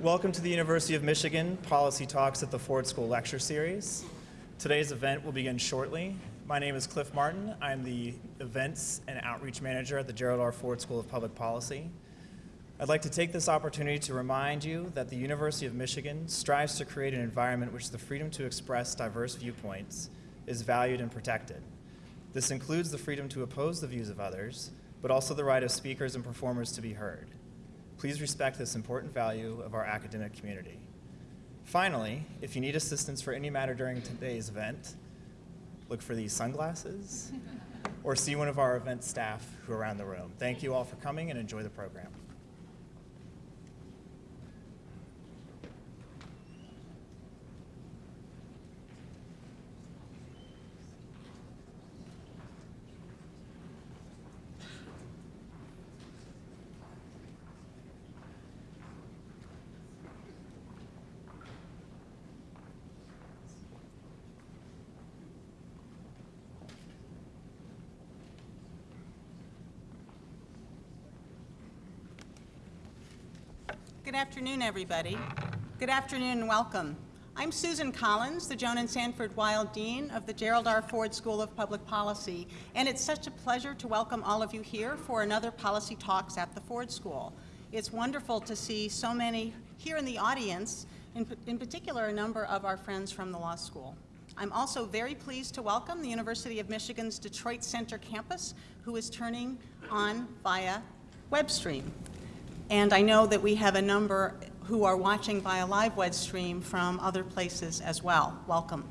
Welcome to the University of Michigan Policy Talks at the Ford School Lecture Series. Today's event will begin shortly. My name is Cliff Martin. I'm the Events and Outreach Manager at the Gerald R. Ford School of Public Policy. I'd like to take this opportunity to remind you that the University of Michigan strives to create an environment which the freedom to express diverse viewpoints is valued and protected. This includes the freedom to oppose the views of others, but also the right of speakers and performers to be heard. Please respect this important value of our academic community. Finally, if you need assistance for any matter during today's event, look for these sunglasses or see one of our event staff who are around the room. Thank you all for coming and enjoy the program. Good afternoon, everybody. Good afternoon and welcome. I'm Susan Collins, the Joan and Sanford Weill Dean of the Gerald R. Ford School of Public Policy, and it's such a pleasure to welcome all of you here for another Policy Talks at the Ford School. It's wonderful to see so many here in the audience, in, in particular a number of our friends from the law school. I'm also very pleased to welcome the University of Michigan's Detroit Center campus, who is turning on via WebStream. And I know that we have a number who are watching via live web stream from other places as well. Welcome.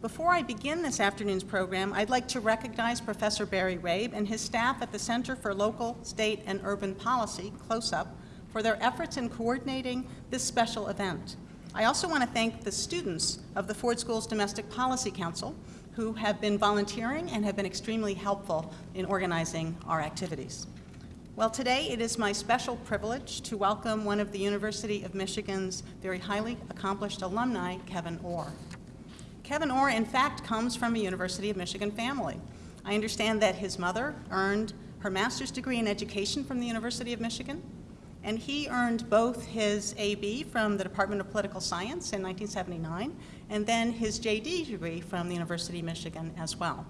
Before I begin this afternoon's program, I'd like to recognize Professor Barry Rabe and his staff at the Center for Local, State, and Urban Policy, CLOSUP, for their efforts in coordinating this special event. I also want to thank the students of the Ford School's Domestic Policy Council who have been volunteering and have been extremely helpful in organizing our activities. Well, today it is my special privilege to welcome one of the University of Michigan's very highly accomplished alumni, Kevin Orr. Kevin Orr, in fact, comes from a University of Michigan family. I understand that his mother earned her master's degree in education from the University of Michigan, and he earned both his AB from the Department of Political Science in 1979, and then his JD degree from the University of Michigan as well.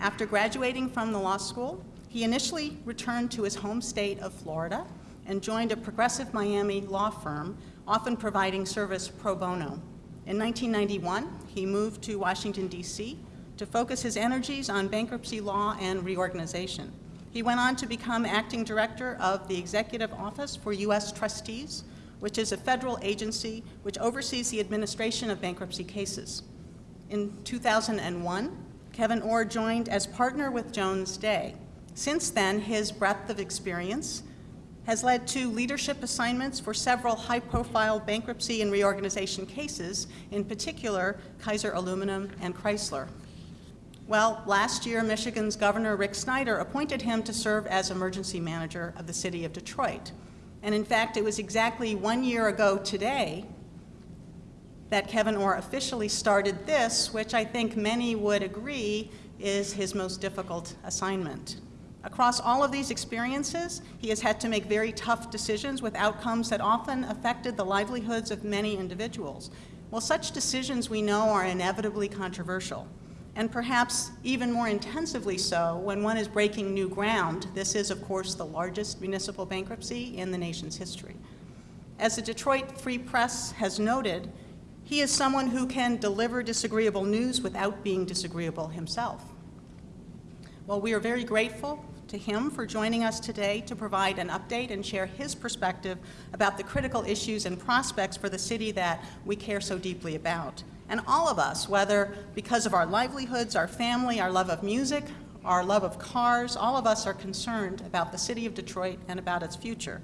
After graduating from the law school, he initially returned to his home state of Florida and joined a progressive Miami law firm, often providing service pro bono. In 1991, he moved to Washington, D.C. to focus his energies on bankruptcy law and reorganization. He went on to become acting director of the Executive Office for U.S. Trustees, which is a federal agency which oversees the administration of bankruptcy cases. In 2001, Kevin Orr joined as partner with Jones Day, since then, his breadth of experience has led to leadership assignments for several high-profile bankruptcy and reorganization cases, in particular Kaiser Aluminum and Chrysler. Well, last year, Michigan's Governor Rick Snyder appointed him to serve as emergency manager of the city of Detroit. And in fact, it was exactly one year ago today that Kevin Orr officially started this, which I think many would agree is his most difficult assignment. Across all of these experiences, he has had to make very tough decisions with outcomes that often affected the livelihoods of many individuals. Well, such decisions we know are inevitably controversial, and perhaps even more intensively so when one is breaking new ground. This is, of course, the largest municipal bankruptcy in the nation's history. As the Detroit Free Press has noted, he is someone who can deliver disagreeable news without being disagreeable himself. Well, we are very grateful to him for joining us today to provide an update and share his perspective about the critical issues and prospects for the city that we care so deeply about. And all of us, whether because of our livelihoods, our family, our love of music, our love of cars, all of us are concerned about the city of Detroit and about its future.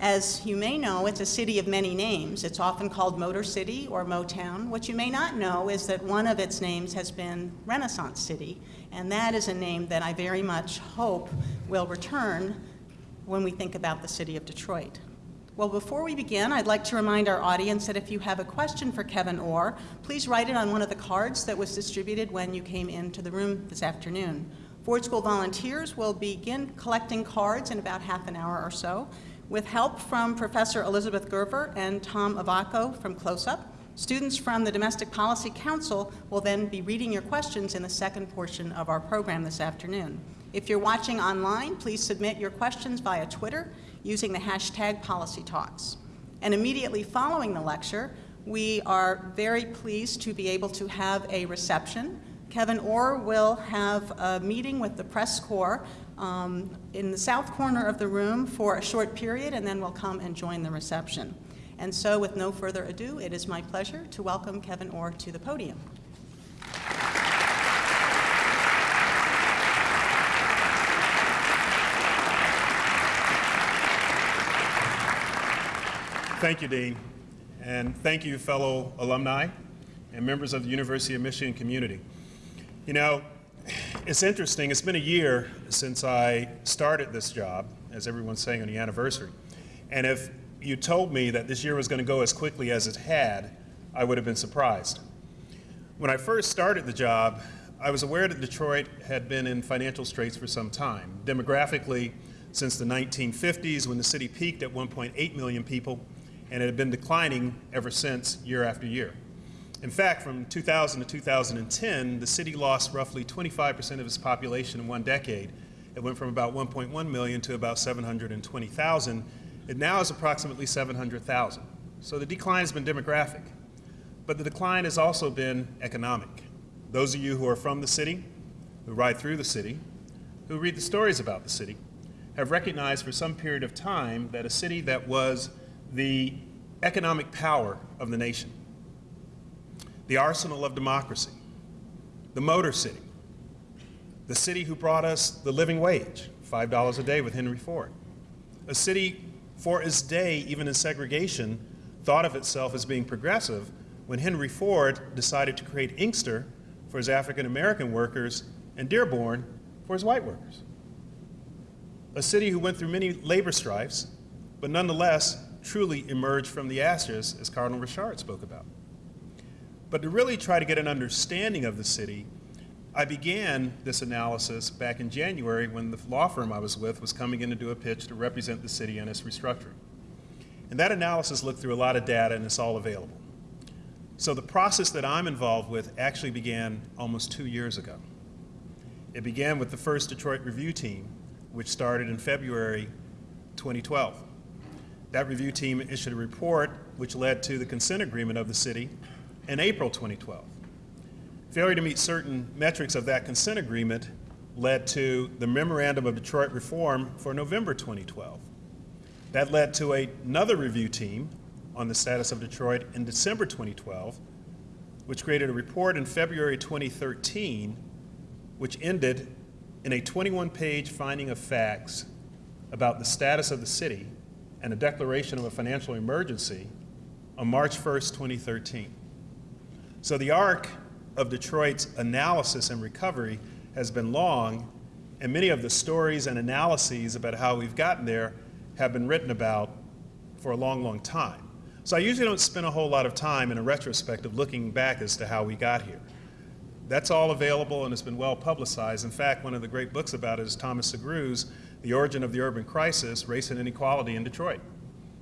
As you may know, it's a city of many names. It's often called Motor City or Motown. What you may not know is that one of its names has been Renaissance City, and that is a name that I very much hope will return when we think about the city of Detroit. Well, before we begin, I'd like to remind our audience that if you have a question for Kevin Orr, please write it on one of the cards that was distributed when you came into the room this afternoon. Ford School volunteers will begin collecting cards in about half an hour or so. With help from Professor Elizabeth Gerber and Tom Ivacko from CLOSUP, students from the Domestic Policy Council will then be reading your questions in the second portion of our program this afternoon. If you're watching online, please submit your questions via Twitter using the hashtag PolicyTalks. And immediately following the lecture, we are very pleased to be able to have a reception. Kevin Orr will have a meeting with the press corps um, in the south corner of the room for a short period, and then we'll come and join the reception. And so, with no further ado, it is my pleasure to welcome Kevin Orr to the podium. Thank you, Dean. And thank you, fellow alumni and members of the University of Michigan community. You know, it's interesting. It's been a year since I started this job, as everyone's saying on the anniversary. And if you told me that this year was going to go as quickly as it had, I would have been surprised. When I first started the job, I was aware that Detroit had been in financial straits for some time. Demographically, since the 1950s, when the city peaked at 1.8 million people, and it had been declining ever since, year after year. In fact, from 2000 to 2010, the city lost roughly 25% of its population in one decade. It went from about 1.1 million to about 720,000. It now is approximately 700,000. So the decline has been demographic. But the decline has also been economic. Those of you who are from the city, who ride through the city, who read the stories about the city, have recognized for some period of time that a city that was the economic power of the nation, the arsenal of democracy, the Motor City, the city who brought us the living wage, $5 a day with Henry Ford, a city for its day, even in segregation, thought of itself as being progressive when Henry Ford decided to create Inkster for his African American workers and Dearborn for his white workers. A city who went through many labor strifes, but nonetheless truly emerged from the ashes, as Cardinal Richard spoke about. But to really try to get an understanding of the city, I began this analysis back in January when the law firm I was with was coming in to do a pitch to represent the city in its restructuring. And that analysis looked through a lot of data and it's all available. So the process that I'm involved with actually began almost two years ago. It began with the first Detroit review team, which started in February 2012. That review team issued a report which led to the consent agreement of the city in April 2012. Failure to meet certain metrics of that consent agreement led to the Memorandum of Detroit Reform for November 2012. That led to a, another review team on the status of Detroit in December 2012, which created a report in February 2013, which ended in a 21 page finding of facts about the status of the city and a declaration of a financial emergency on March 1st, 2013. So the arc of Detroit's analysis and recovery has been long, and many of the stories and analyses about how we've gotten there have been written about for a long, long time. So I usually don't spend a whole lot of time in a retrospective looking back as to how we got here. That's all available and it's been well publicized. In fact, one of the great books about it is Thomas Sugrue's the Origin of the Urban Crisis, Race and Inequality in Detroit.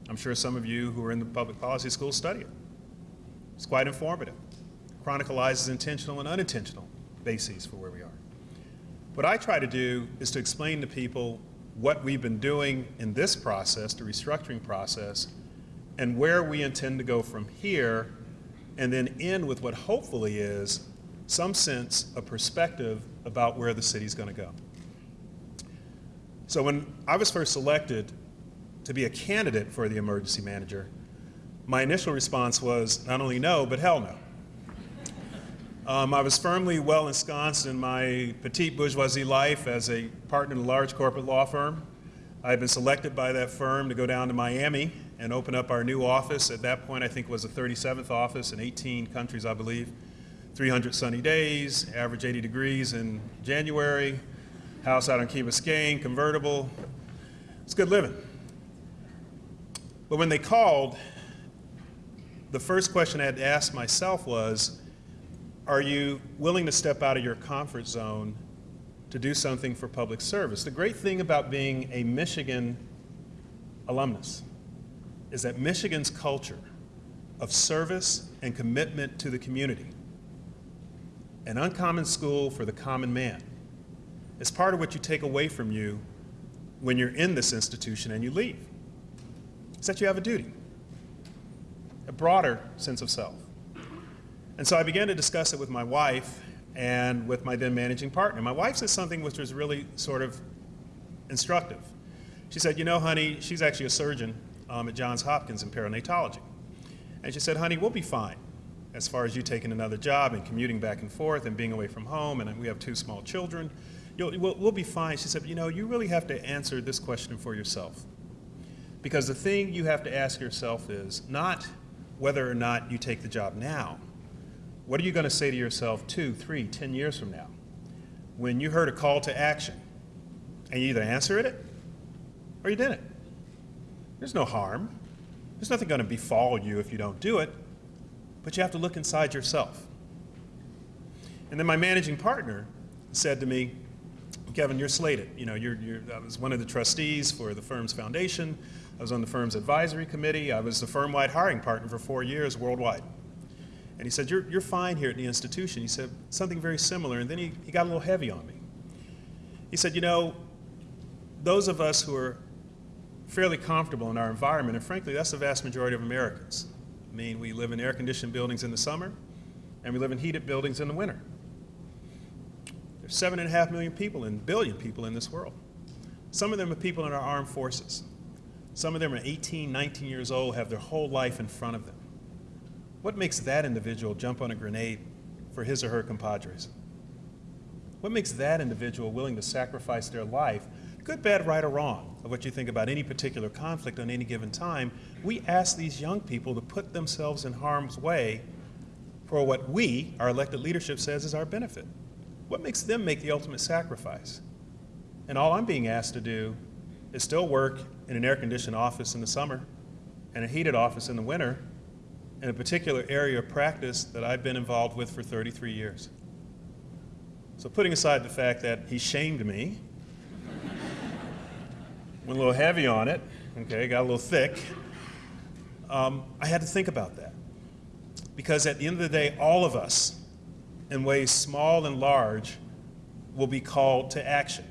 I'm sure some of you who are in the public policy school study it. It's quite informative. Chronicalizes intentional and unintentional bases for where we are. What I try to do is to explain to people what we've been doing in this process, the restructuring process, and where we intend to go from here, and then end with what hopefully is some sense of perspective about where the city's going to go. So when I was first selected to be a candidate for the emergency manager, my initial response was not only no, but hell no. Um, I was firmly well ensconced in my petite bourgeoisie life as a partner in a large corporate law firm. I had been selected by that firm to go down to Miami and open up our new office. At that point, I think it was the 37th office in 18 countries, I believe. 300 sunny days, average 80 degrees in January, house out on Key Biscayne, convertible. It's good living. But when they called, the first question I had to ask myself was, are you willing to step out of your comfort zone to do something for public service? The great thing about being a Michigan alumnus is that Michigan's culture of service and commitment to the community, an uncommon school for the common man, is part of what you take away from you when you're in this institution and you leave. It's that you have a duty, a broader sense of self. And so I began to discuss it with my wife and with my then managing partner. My wife said something which was really sort of instructive. She said, You know, honey, she's actually a surgeon um, at Johns Hopkins in perinatology. And she said, Honey, we'll be fine as far as you taking another job and commuting back and forth and being away from home, and we have two small children. You'll, we'll, we'll be fine. She said, You know, you really have to answer this question for yourself. Because the thing you have to ask yourself is not whether or not you take the job now. What are you going to say to yourself two, three, ten years from now? When you heard a call to action and you either answered it or you didn't. There's no harm. There's nothing going to befall you if you don't do it, but you have to look inside yourself. And then my managing partner said to me, Kevin, you're slated. You know, you're, you're, I was one of the trustees for the firm's foundation. I was on the firm's advisory committee. I was the firm-wide hiring partner for four years worldwide. And he said, you're, you're fine here at the institution. He said something very similar, and then he, he got a little heavy on me. He said, you know, those of us who are fairly comfortable in our environment, and frankly, that's the vast majority of Americans. I mean, we live in air-conditioned buildings in the summer, and we live in heated buildings in the winter. There's seven and a half million people and billion people in this world. Some of them are people in our armed forces. Some of them are 18, 19 years old, have their whole life in front of them. What makes that individual jump on a grenade for his or her compadres? What makes that individual willing to sacrifice their life, good, bad, right, or wrong, of what you think about any particular conflict on any given time? We ask these young people to put themselves in harm's way for what we, our elected leadership, says is our benefit. What makes them make the ultimate sacrifice? And all I'm being asked to do is still work in an air conditioned office in the summer and a heated office in the winter in a particular area of practice that I've been involved with for 33 years. So, putting aside the fact that he shamed me, went a little heavy on it, okay, got a little thick, um, I had to think about that. Because at the end of the day, all of us, in ways small and large, will be called to action.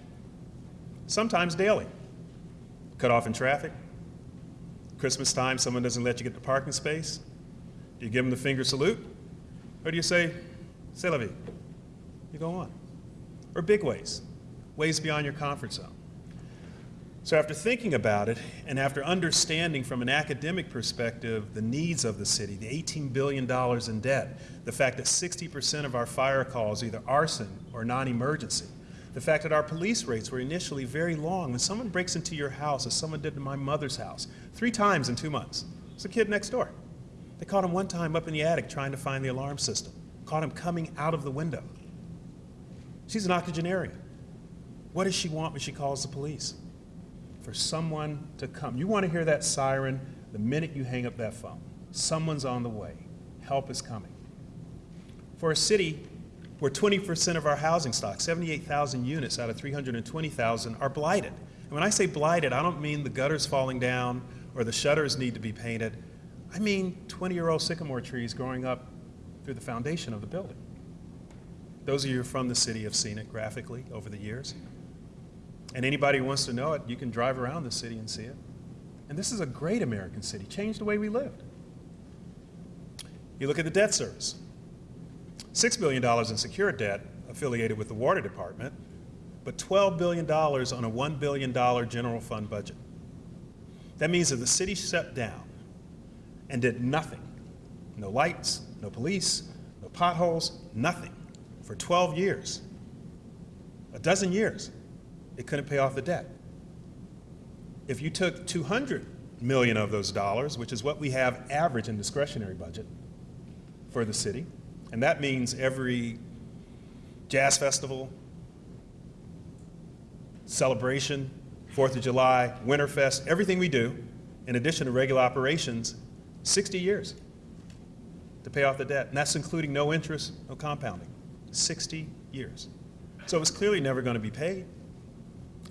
Sometimes daily. Cut off in traffic. Christmas time, someone doesn't let you get the parking space. Do you give them the finger salute? Or do you say, c'est la vie? You go on. Or big ways, ways beyond your comfort zone. So, after thinking about it and after understanding from an academic perspective the needs of the city, the $18 billion in debt, the fact that 60% of our fire calls either arson or non emergency, the fact that our police rates were initially very long. When someone breaks into your house, as someone did to my mother's house, three times in two months, it's a kid next door. They caught him one time up in the attic trying to find the alarm system, caught him coming out of the window. She's an octogenarian. What does she want when she calls the police? For someone to come. You want to hear that siren the minute you hang up that phone. Someone's on the way. Help is coming. For a city where 20% of our housing stock, 78,000 units out of 320,000, are blighted. And when I say blighted, I don't mean the gutters falling down or the shutters need to be painted. I mean 20 year old sycamore trees growing up through the foundation of the building. Those of you from the city have seen it graphically over the years. And anybody who wants to know it, you can drive around the city and see it. And this is a great American city, changed the way we lived. You look at the debt service $6 billion in secured debt affiliated with the water department, but $12 billion on a $1 billion general fund budget. That means that the city shut down and did nothing. No lights, no police, no potholes, nothing for 12 years, a dozen years. It couldn't pay off the debt. If you took 200 million of those dollars, which is what we have average in discretionary budget for the city, and that means every jazz festival, celebration, Fourth of July, Winterfest, everything we do, in addition to regular operations, 60 years to pay off the debt. And that's including no interest, no compounding. 60 years. So it was clearly never going to be paid.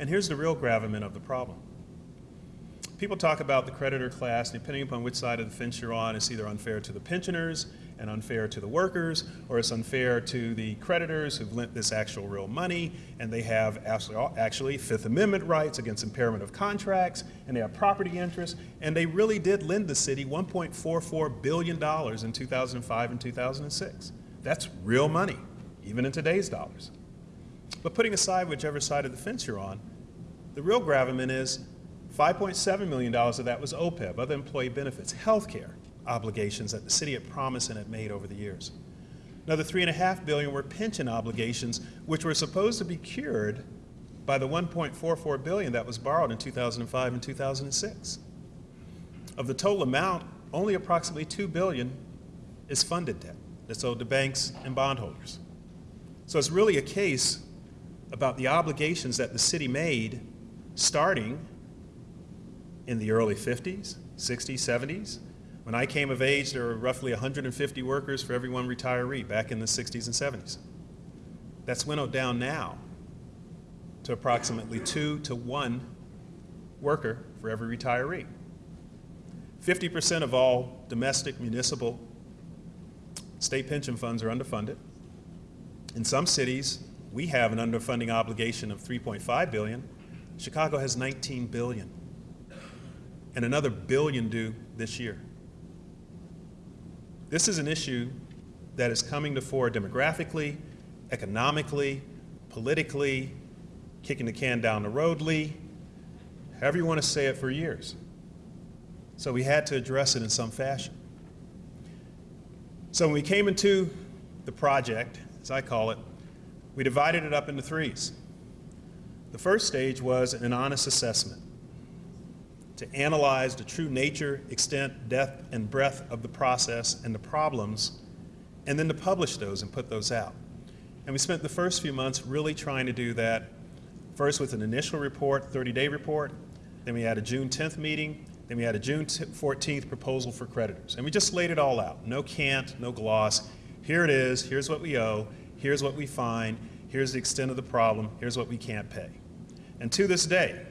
And here's the real gravamen of the problem People talk about the creditor class, depending upon which side of the fence you're on, it's either unfair to the pensioners and unfair to the workers, or it's unfair to the creditors who've lent this actual real money, and they have actually, Fifth Amendment rights against impairment of contracts, and they have property interests, and they really did lend the city $1.44 billion in 2005 and 2006. That's real money, even in today's dollars. But putting aside whichever side of the fence you're on, the real gravamen is $5.7 million of that was OPEB, other employee benefits, health care obligations that the city had promised and had made over the years. Another 3.5 billion were pension obligations, which were supposed to be cured by the 1.44 billion that was borrowed in 2005 and 2006. Of the total amount, only approximately 2 billion is funded debt that's owed to banks and bondholders. So it's really a case about the obligations that the city made starting in the early 50s, 60s, 70s. When I came of age, there were roughly 150 workers for every one retiree back in the 60s and 70s. That's winnowed down now to approximately two to one worker for every retiree. 50% of all domestic, municipal, state pension funds are underfunded. In some cities, we have an underfunding obligation of 3.5 billion. Chicago has 19 billion and another billion due this year. This is an issue that is coming to fore demographically, economically, politically, kicking the can down the roadly, however you want to say it for years. So we had to address it in some fashion. So when we came into the project, as I call it, we divided it up into threes. The first stage was an honest assessment to analyze the true nature, extent, depth, and breadth of the process and the problems, and then to publish those and put those out. And we spent the first few months really trying to do that, first with an initial report, 30-day report, then we had a June 10th meeting, then we had a June 14th proposal for creditors. And we just laid it all out. No cant, no gloss. Here it is, here's what we owe, here's what we find, here's the extent of the problem, here's what we can't pay. And to this day,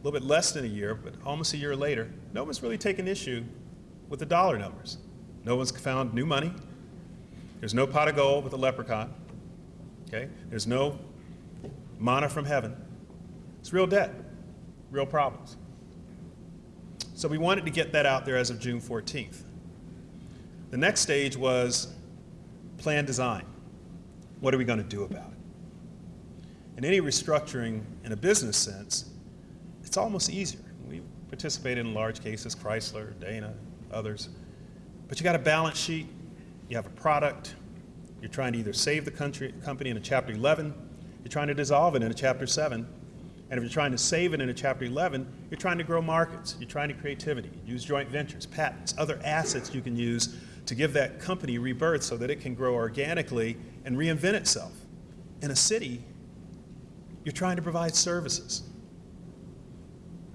a little bit less than a year, but almost a year later, no one's really taken issue with the dollar numbers. No one's found new money. There's no pot of gold with a leprechaun. Okay? There's no mana from heaven. It's real debt, real problems. So we wanted to get that out there as of June 14th. The next stage was plan design. What are we going to do about it? In any restructuring in a business sense, it's almost easier. We participated in large cases, Chrysler, Dana, others. But you got a balance sheet, you have a product, you're trying to either save the country, company in a Chapter 11, you're trying to dissolve it in a Chapter 7, and if you're trying to save it in a Chapter 11, you're trying to grow markets, you're trying to creativity, use joint ventures, patents, other assets you can use to give that company rebirth so that it can grow organically and reinvent itself. In a city, you're trying to provide services.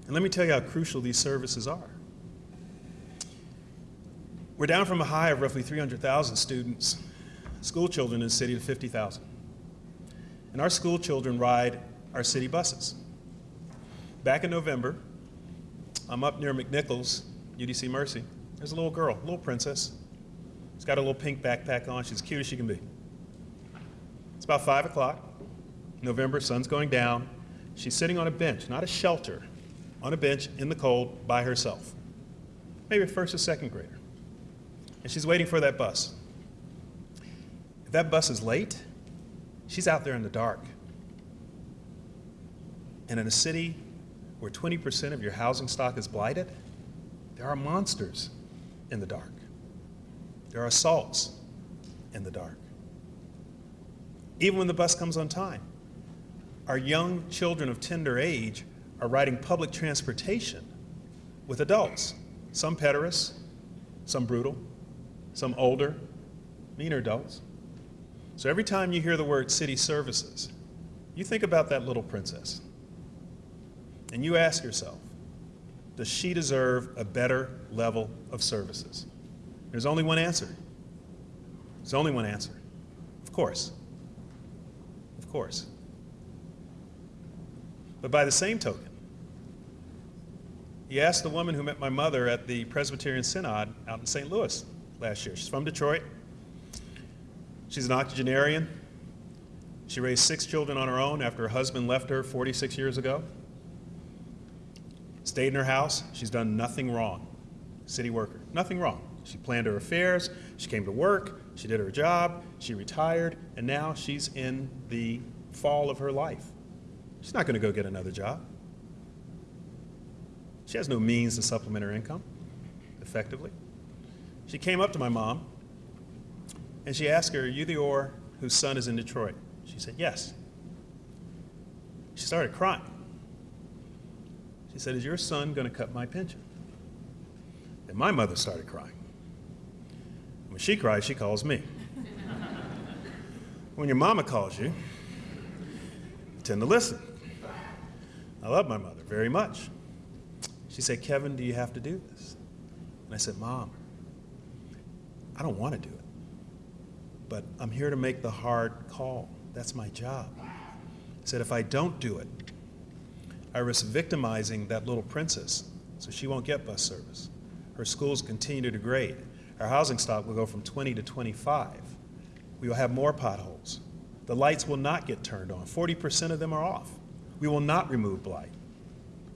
And let me tell you how crucial these services are. We're down from a high of roughly 300,000 students, school children in the city to 50,000. And our school children ride our city buses. Back in November, I'm up near McNichols, UDC Mercy. There's a little girl, a little princess. She's got a little pink backpack on. She's as cute as she can be. It's about 5 o'clock, November, sun's going down. She's sitting on a bench, not a shelter, on a bench in the cold by herself, maybe first or second grader. And she's waiting for that bus. If that bus is late, she's out there in the dark. And in a city where 20% of your housing stock is blighted, there are monsters in the dark. There are assaults in the dark. Even when the bus comes on time, our young children of tender age are riding public transportation with adults, some pederasts, some brutal, some older, meaner adults. So every time you hear the word city services, you think about that little princess. And you ask yourself, does she deserve a better level of services? There's only one answer. There's only one answer. Of course. Of course. But by the same token, You ask the woman who met my mother at the Presbyterian Synod out in St. Louis last year. She's from Detroit. She's an octogenarian. She raised six children on her own after her husband left her 46 years ago. Stayed in her house. She's done nothing wrong. City worker, nothing wrong. She planned her affairs. She came to work. She did her job. She retired. And now she's in the fall of her life. She's not going to go get another job. She has no means to supplement her income effectively. She came up to my mom and she asked her, Are you the Orr whose son is in Detroit? She said, Yes. She started crying. She said, Is your son going to cut my pension? And my mother started crying. When she cries, she calls me. when your mama calls you, you tend to listen. I love my mother very much. She said, Kevin, do you have to do this? And I said, Mom, I don't want to do it, but I'm here to make the hard call. That's my job. I said, if I don't do it, I risk victimizing that little princess so she won't get bus service. Her schools continue to degrade. Our housing stock will go from 20 to 25. We will have more potholes. The lights will not get turned on. 40% of them are off. We will not remove blight.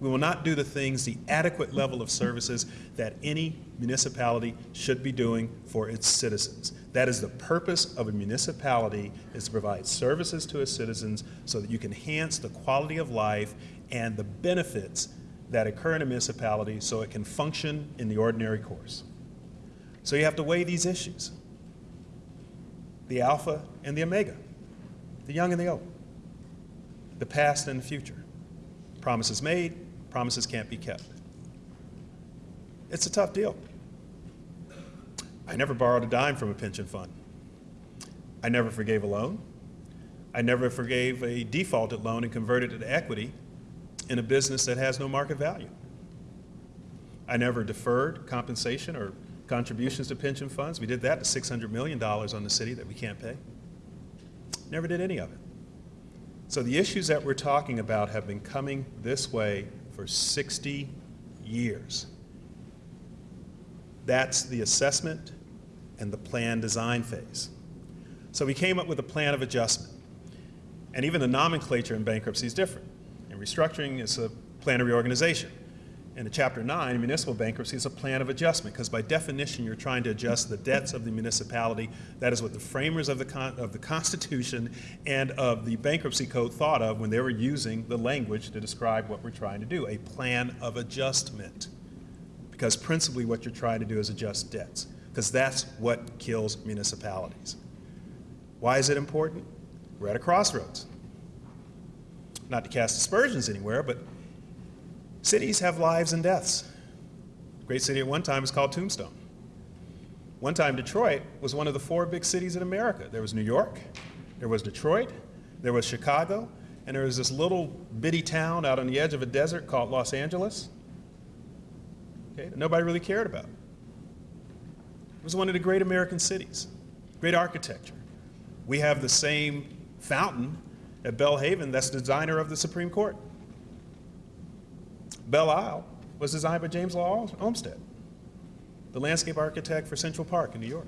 We will not do the things, the adequate level of services that any municipality should be doing for its citizens. That is the purpose of a municipality, is to provide services to its citizens so that you can enhance the quality of life and the benefits that occur in a municipality so it can function in the ordinary course. So you have to weigh these issues, the alpha and the omega, the young and the old, the past and the future. Promises made, promises can't be kept. It's a tough deal. I never borrowed a dime from a pension fund. I never forgave a loan. I never forgave a defaulted loan and converted it to equity in a business that has no market value. I never deferred compensation or contributions to pension funds. We did that to $600 million on the city that we can't pay. Never did any of it. So the issues that we're talking about have been coming this way for 60 years. That's the assessment and the plan design phase. So we came up with a plan of adjustment. And even the nomenclature in bankruptcy is different. In restructuring, it's a plan of reorganization. In the Chapter 9, municipal bankruptcy is a plan of adjustment because by definition you're trying to adjust the debts of the municipality. That is what the framers of the, of the Constitution and of the bankruptcy code thought of when they were using the language to describe what we're trying to do, a plan of adjustment. Because principally what you're trying to do is adjust debts because that's what kills municipalities. Why is it important? We're at a crossroads. Not to cast aspersions anywhere, but cities have lives and deaths. Great city at one time was called Tombstone. One time Detroit was one of the four big cities in America. There was New York, there was Detroit, there was Chicago, and there was this little bitty town out on the edge of a desert called Los Angeles okay, that nobody really cared about. It was one of the great American cities, great architecture. We have the same fountain at Belhaven that's the designer of the Supreme Court. Belle Isle was designed by James Law Olmsted, the landscape architect for Central Park in New York.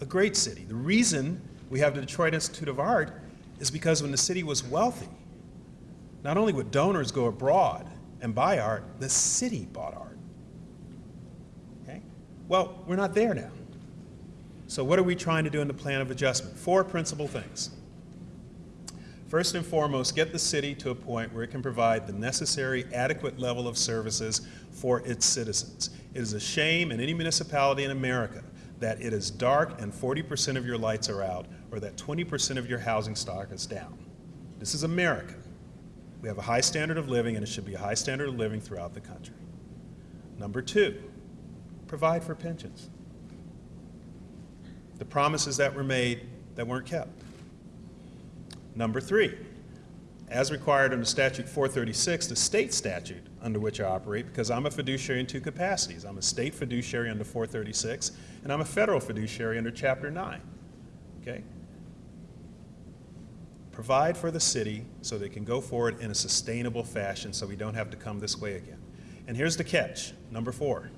A great city. The reason we have the Detroit Institute of Art is because when the city was wealthy, not only would donors go abroad and buy art, the city bought art. Okay? Well, we're not there now. So what are we trying to do in the plan of adjustment? Four principal things. First and foremost, get the city to a point where it can provide the necessary adequate level of services for its citizens. It is a shame in any municipality in America that it is dark and 40% of your lights are out or that 20% of your housing stock is down. This is America. We have a high standard of living and it should be a high standard of living throughout the country. Number two, provide for pensions. The promises that were made that weren't kept. Number three, as required under statute 436, the state statute under which I operate, because I'm a fiduciary in two capacities. I'm a state fiduciary under 436, and I'm a federal fiduciary under chapter 9. Okay? Provide for the city so they can go forward in a sustainable fashion so we don't have to come this way again. And here's the catch, number four.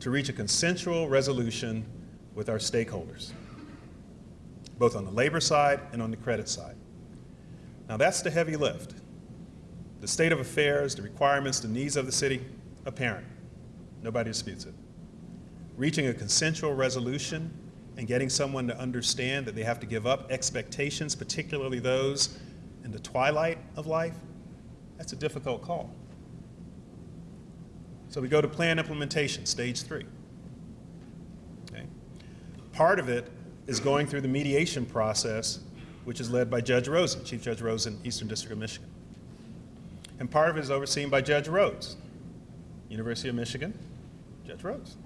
To reach a consensual resolution with our stakeholders, both on the labor side and on the credit side. Now that's the heavy lift. The state of affairs, the requirements, the needs of the city, apparent. Nobody disputes it. Reaching a consensual resolution and getting someone to understand that they have to give up expectations, particularly those in the twilight of life, that's a difficult call. So we go to plan implementation, stage three. Okay. Part of it is going through the mediation process, which is led by Judge Rosen, Chief Judge Rosen, Eastern District of Michigan. And part of it is overseen by Judge Rhodes, University of Michigan, Judge Rhodes.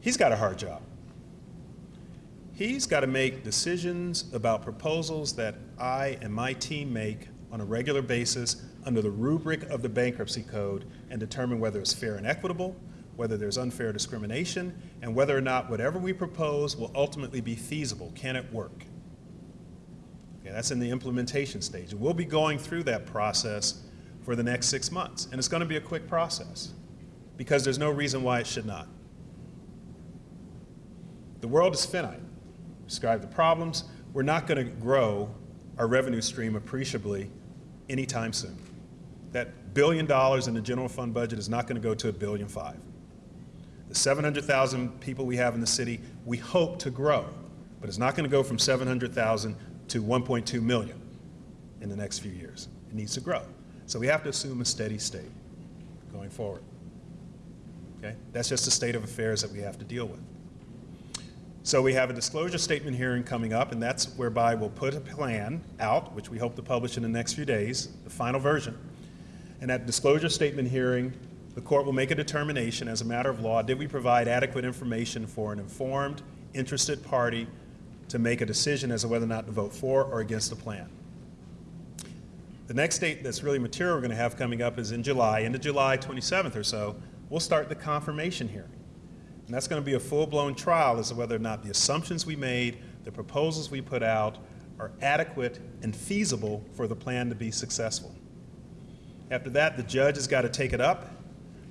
He's got a hard job. He's got to make decisions about proposals that I and my team make on a regular basis under the rubric of the bankruptcy code and determine whether it's fair and equitable, whether there's unfair discrimination, and whether or not whatever we propose will ultimately be feasible. Can it work? Okay, that's in the implementation stage. We'll be going through that process for the next six months. And it's going to be a quick process because there's no reason why it should not. The world is finite. Describe the problems. We're not going to grow our revenue stream appreciably anytime soon. That billion dollars in the general fund budget is not going to go to a billion five. The 700,000 people we have in the city, we hope to grow, but it's not going to go from 700,000 to 1.2 million in the next few years. It needs to grow. So we have to assume a steady state going forward. Okay? That's just the state of affairs that we have to deal with. So we have a disclosure statement hearing coming up, and that's whereby we'll put a plan out, which we hope to publish in the next few days, the final version. And at disclosure statement hearing, the court will make a determination as a matter of law, did we provide adequate information for an informed, interested party to make a decision as to whether or not to vote for or against the plan. The next date that's really material we're going to have coming up is in July, into July 27th or so, we'll start the confirmation hearing. And that's going to be a full-blown trial as to whether or not the assumptions we made, the proposals we put out, are adequate and feasible for the plan to be successful. After that, the judge has got to take it up,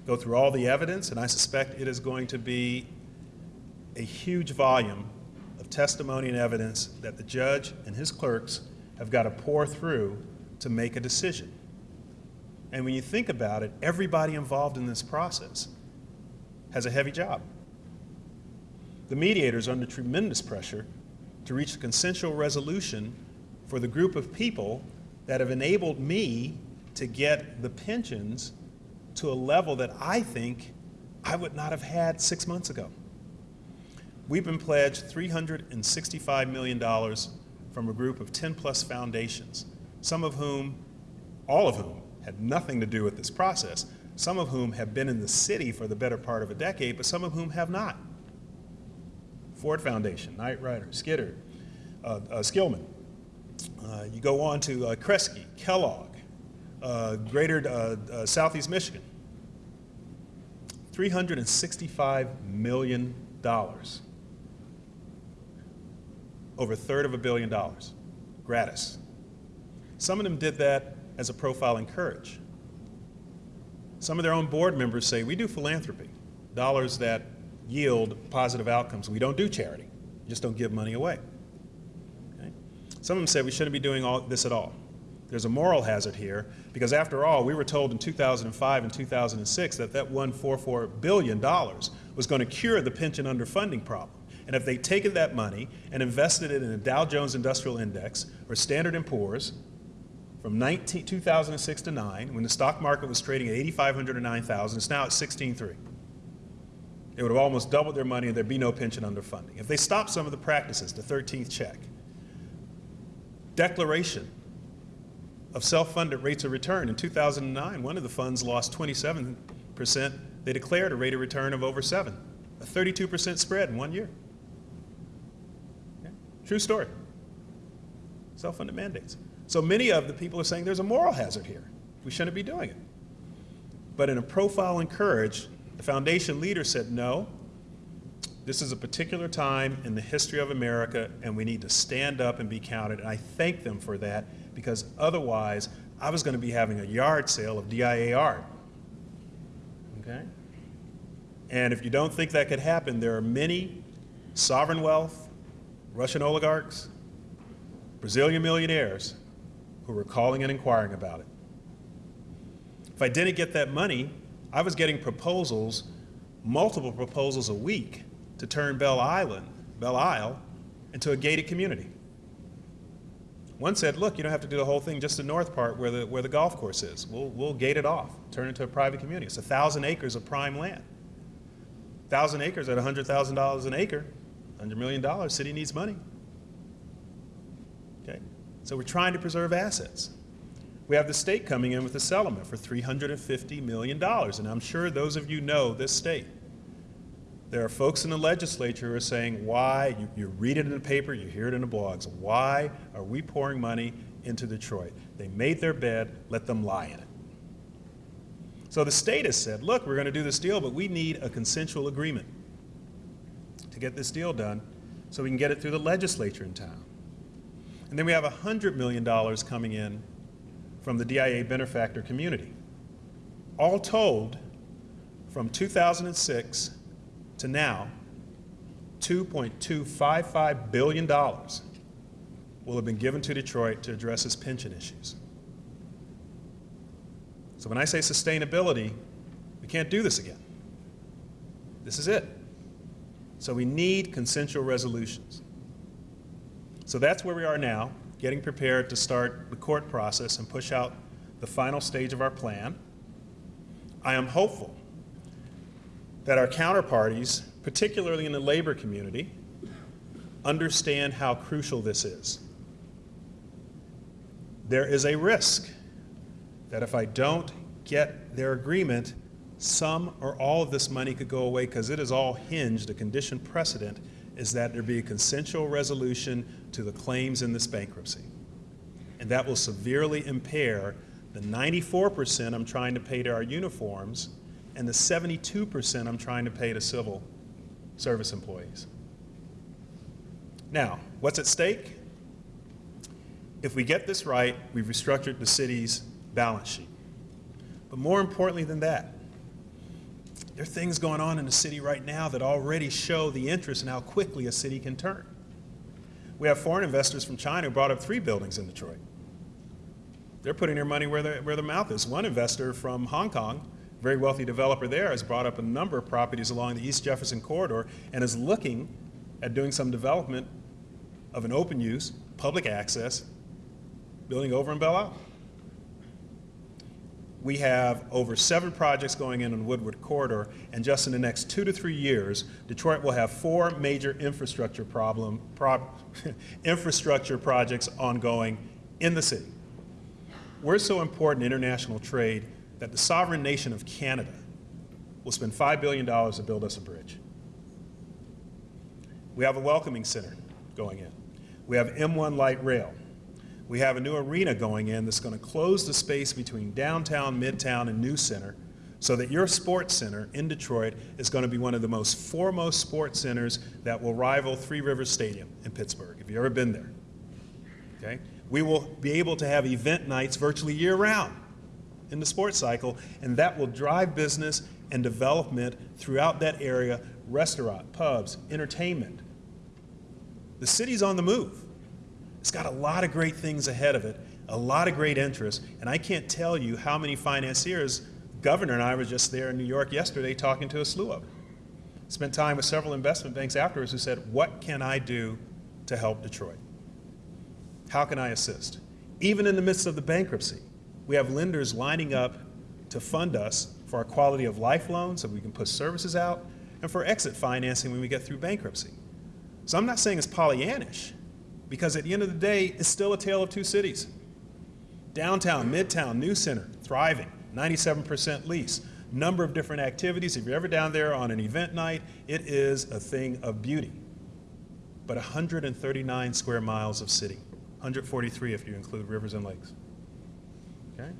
go through all the evidence, and I suspect it is going to be a huge volume of testimony and evidence that the judge and his clerks have got to pour through to make a decision. And when you think about it, everybody involved in this process has a heavy job. The mediators are under tremendous pressure to reach a consensual resolution for the group of people that have enabled me to get the pensions to a level that I think I would not have had six months ago. We've been pledged $365 million from a group of 10 plus foundations, some of whom, all of whom, had nothing to do with this process, some of whom have been in the city for the better part of a decade, but some of whom have not. Ford Foundation, Knight Ridder, Skidder, uh, uh, Skillman. Uh, you go on to uh, Kresge, Kellogg, Greater uh, uh, Southeast Michigan. $365 million. Over a third of a billion dollars, gratis. Some of them did that as a profile in courage. Some of their own board members say, we do philanthropy, dollars that yield positive outcomes. We don't do charity, we just don't give money away. Okay? Some of them said we shouldn't be doing all this at all. There's a moral hazard here because after all, we were told in 2005 and 2006 that that $144 billion was going to cure the pension underfunding problem. And if they'd taken that money and invested it in a Dow Jones Industrial Index or Standard & Poor's from 19, 2006 to 9, when the stock market was trading at 8,500 or 9,000, it's now at 16.3. They would have almost doubled their money and there'd be no pension underfunding. If they stopped some of the practices, the 13th check, declaration of self-funded rates of return. In 2009, one of the funds lost 27%. They declared a rate of return of over 7, a 32% spread in one year. Okay? True story. Self-funded mandates. So many of the people are saying there's a moral hazard here. We shouldn't be doing it. But in a profile in courage, the foundation leader said, no, this is a particular time in the history of America, and we need to stand up and be counted. And I thank them for that because otherwise I was going to be having a yard sale of DIAR. Okay? And if you don't think that could happen, there are many sovereign wealth, Russian oligarchs, Brazilian millionaires who were calling and inquiring about it. If I didn't get that money, I was getting proposals, multiple proposals a week, to turn Belle Island, Belle Isle, into a gated community. One said, look, you don't have to do the whole thing, just the north part where the, where the golf course is. We'll, we'll gate it off, turn it into a private community. It's a thousand acres of prime land. Thousand acres at $100,000 an acre, $100 million, city needs money. Okay? So we're trying to preserve assets. We have the state coming in with a settlement for $350 million, and I'm sure those of you know this state. There are folks in the legislature who are saying, why, you, you read it in the paper, you hear it in the blogs, why are we pouring money into Detroit? They made their bed, let them lie in it. So the state has said, look, we're going to do this deal, but we need a consensual agreement to get this deal done so we can get it through the legislature in town. And then we have $100 million coming in from the DIA benefactor community. All told, from 2006 to now, $2.255 billion will have been given to Detroit to address its pension issues. So when I say sustainability, we can't do this again. This is it. So we need consensual resolutions. So that's where we are now, getting prepared to start the court process and push out the final stage of our plan. I am hopeful that our counterparties, particularly in the labor community, understand how crucial this is. There is a risk that if I don't get their agreement, some or all of this money could go away because it is all hinged, a condition precedent is that there be a consensual resolution to the claims in this bankruptcy. And that will severely impair the 94% I'm trying to pay to our uniforms and the 72% I'm trying to pay to civil service employees. Now, what's at stake? If we get this right, we've restructured the city's balance sheet. But more importantly than that, there are things going on in the city right now that already show the interest in how quickly a city can turn. We have foreign investors from China who brought up three buildings in Detroit. They're putting their money where, where their mouth is. One investor from Hong Kong, very wealthy developer there, has brought up a number of properties along the East Jefferson corridor and is looking at doing some development of an open use, public access building over in Belle Isle. We have over seven projects going in on Woodward Corridor, and just in the next two to three years, Detroit will have four major infrastructure problem, pro, infrastructure projects ongoing in the city. We're so important in international trade that the sovereign nation of Canada will spend $5 billion to build us a bridge. We have a welcoming center going in. We have M1 light rail. We have a new arena going in that's going to close the space between downtown, midtown, and New Center so that your sports center in Detroit is going to be one of the most foremost sports centers that will rival Three Rivers Stadium in Pittsburgh, if you've ever been there. Okay? We will be able to have event nights virtually year round in the sports cycle, and that will drive business and development throughout that area, restaurant, pubs, entertainment. The city's on the move. It's got a lot of great things ahead of it, a lot of great interest, and I can't tell you how many financiers, Governor and I were just there in New York yesterday talking to a slew of them. Spent time with several investment banks afterwards who said, what can I do to help Detroit? How can I assist? Even in the midst of the bankruptcy, we have lenders lining up to fund us for our quality of life loans so we can put services out and for exit financing when we get through bankruptcy. So I'm not saying it's Pollyannish, because at the end of the day, it's still a tale of two cities. Downtown, Midtown, New Center, thriving, 97% lease. Number of different activities. If you're ever down there on an event night, it is a thing of beauty. But 139 square miles of city, 143 if you include rivers and lakes. Okay?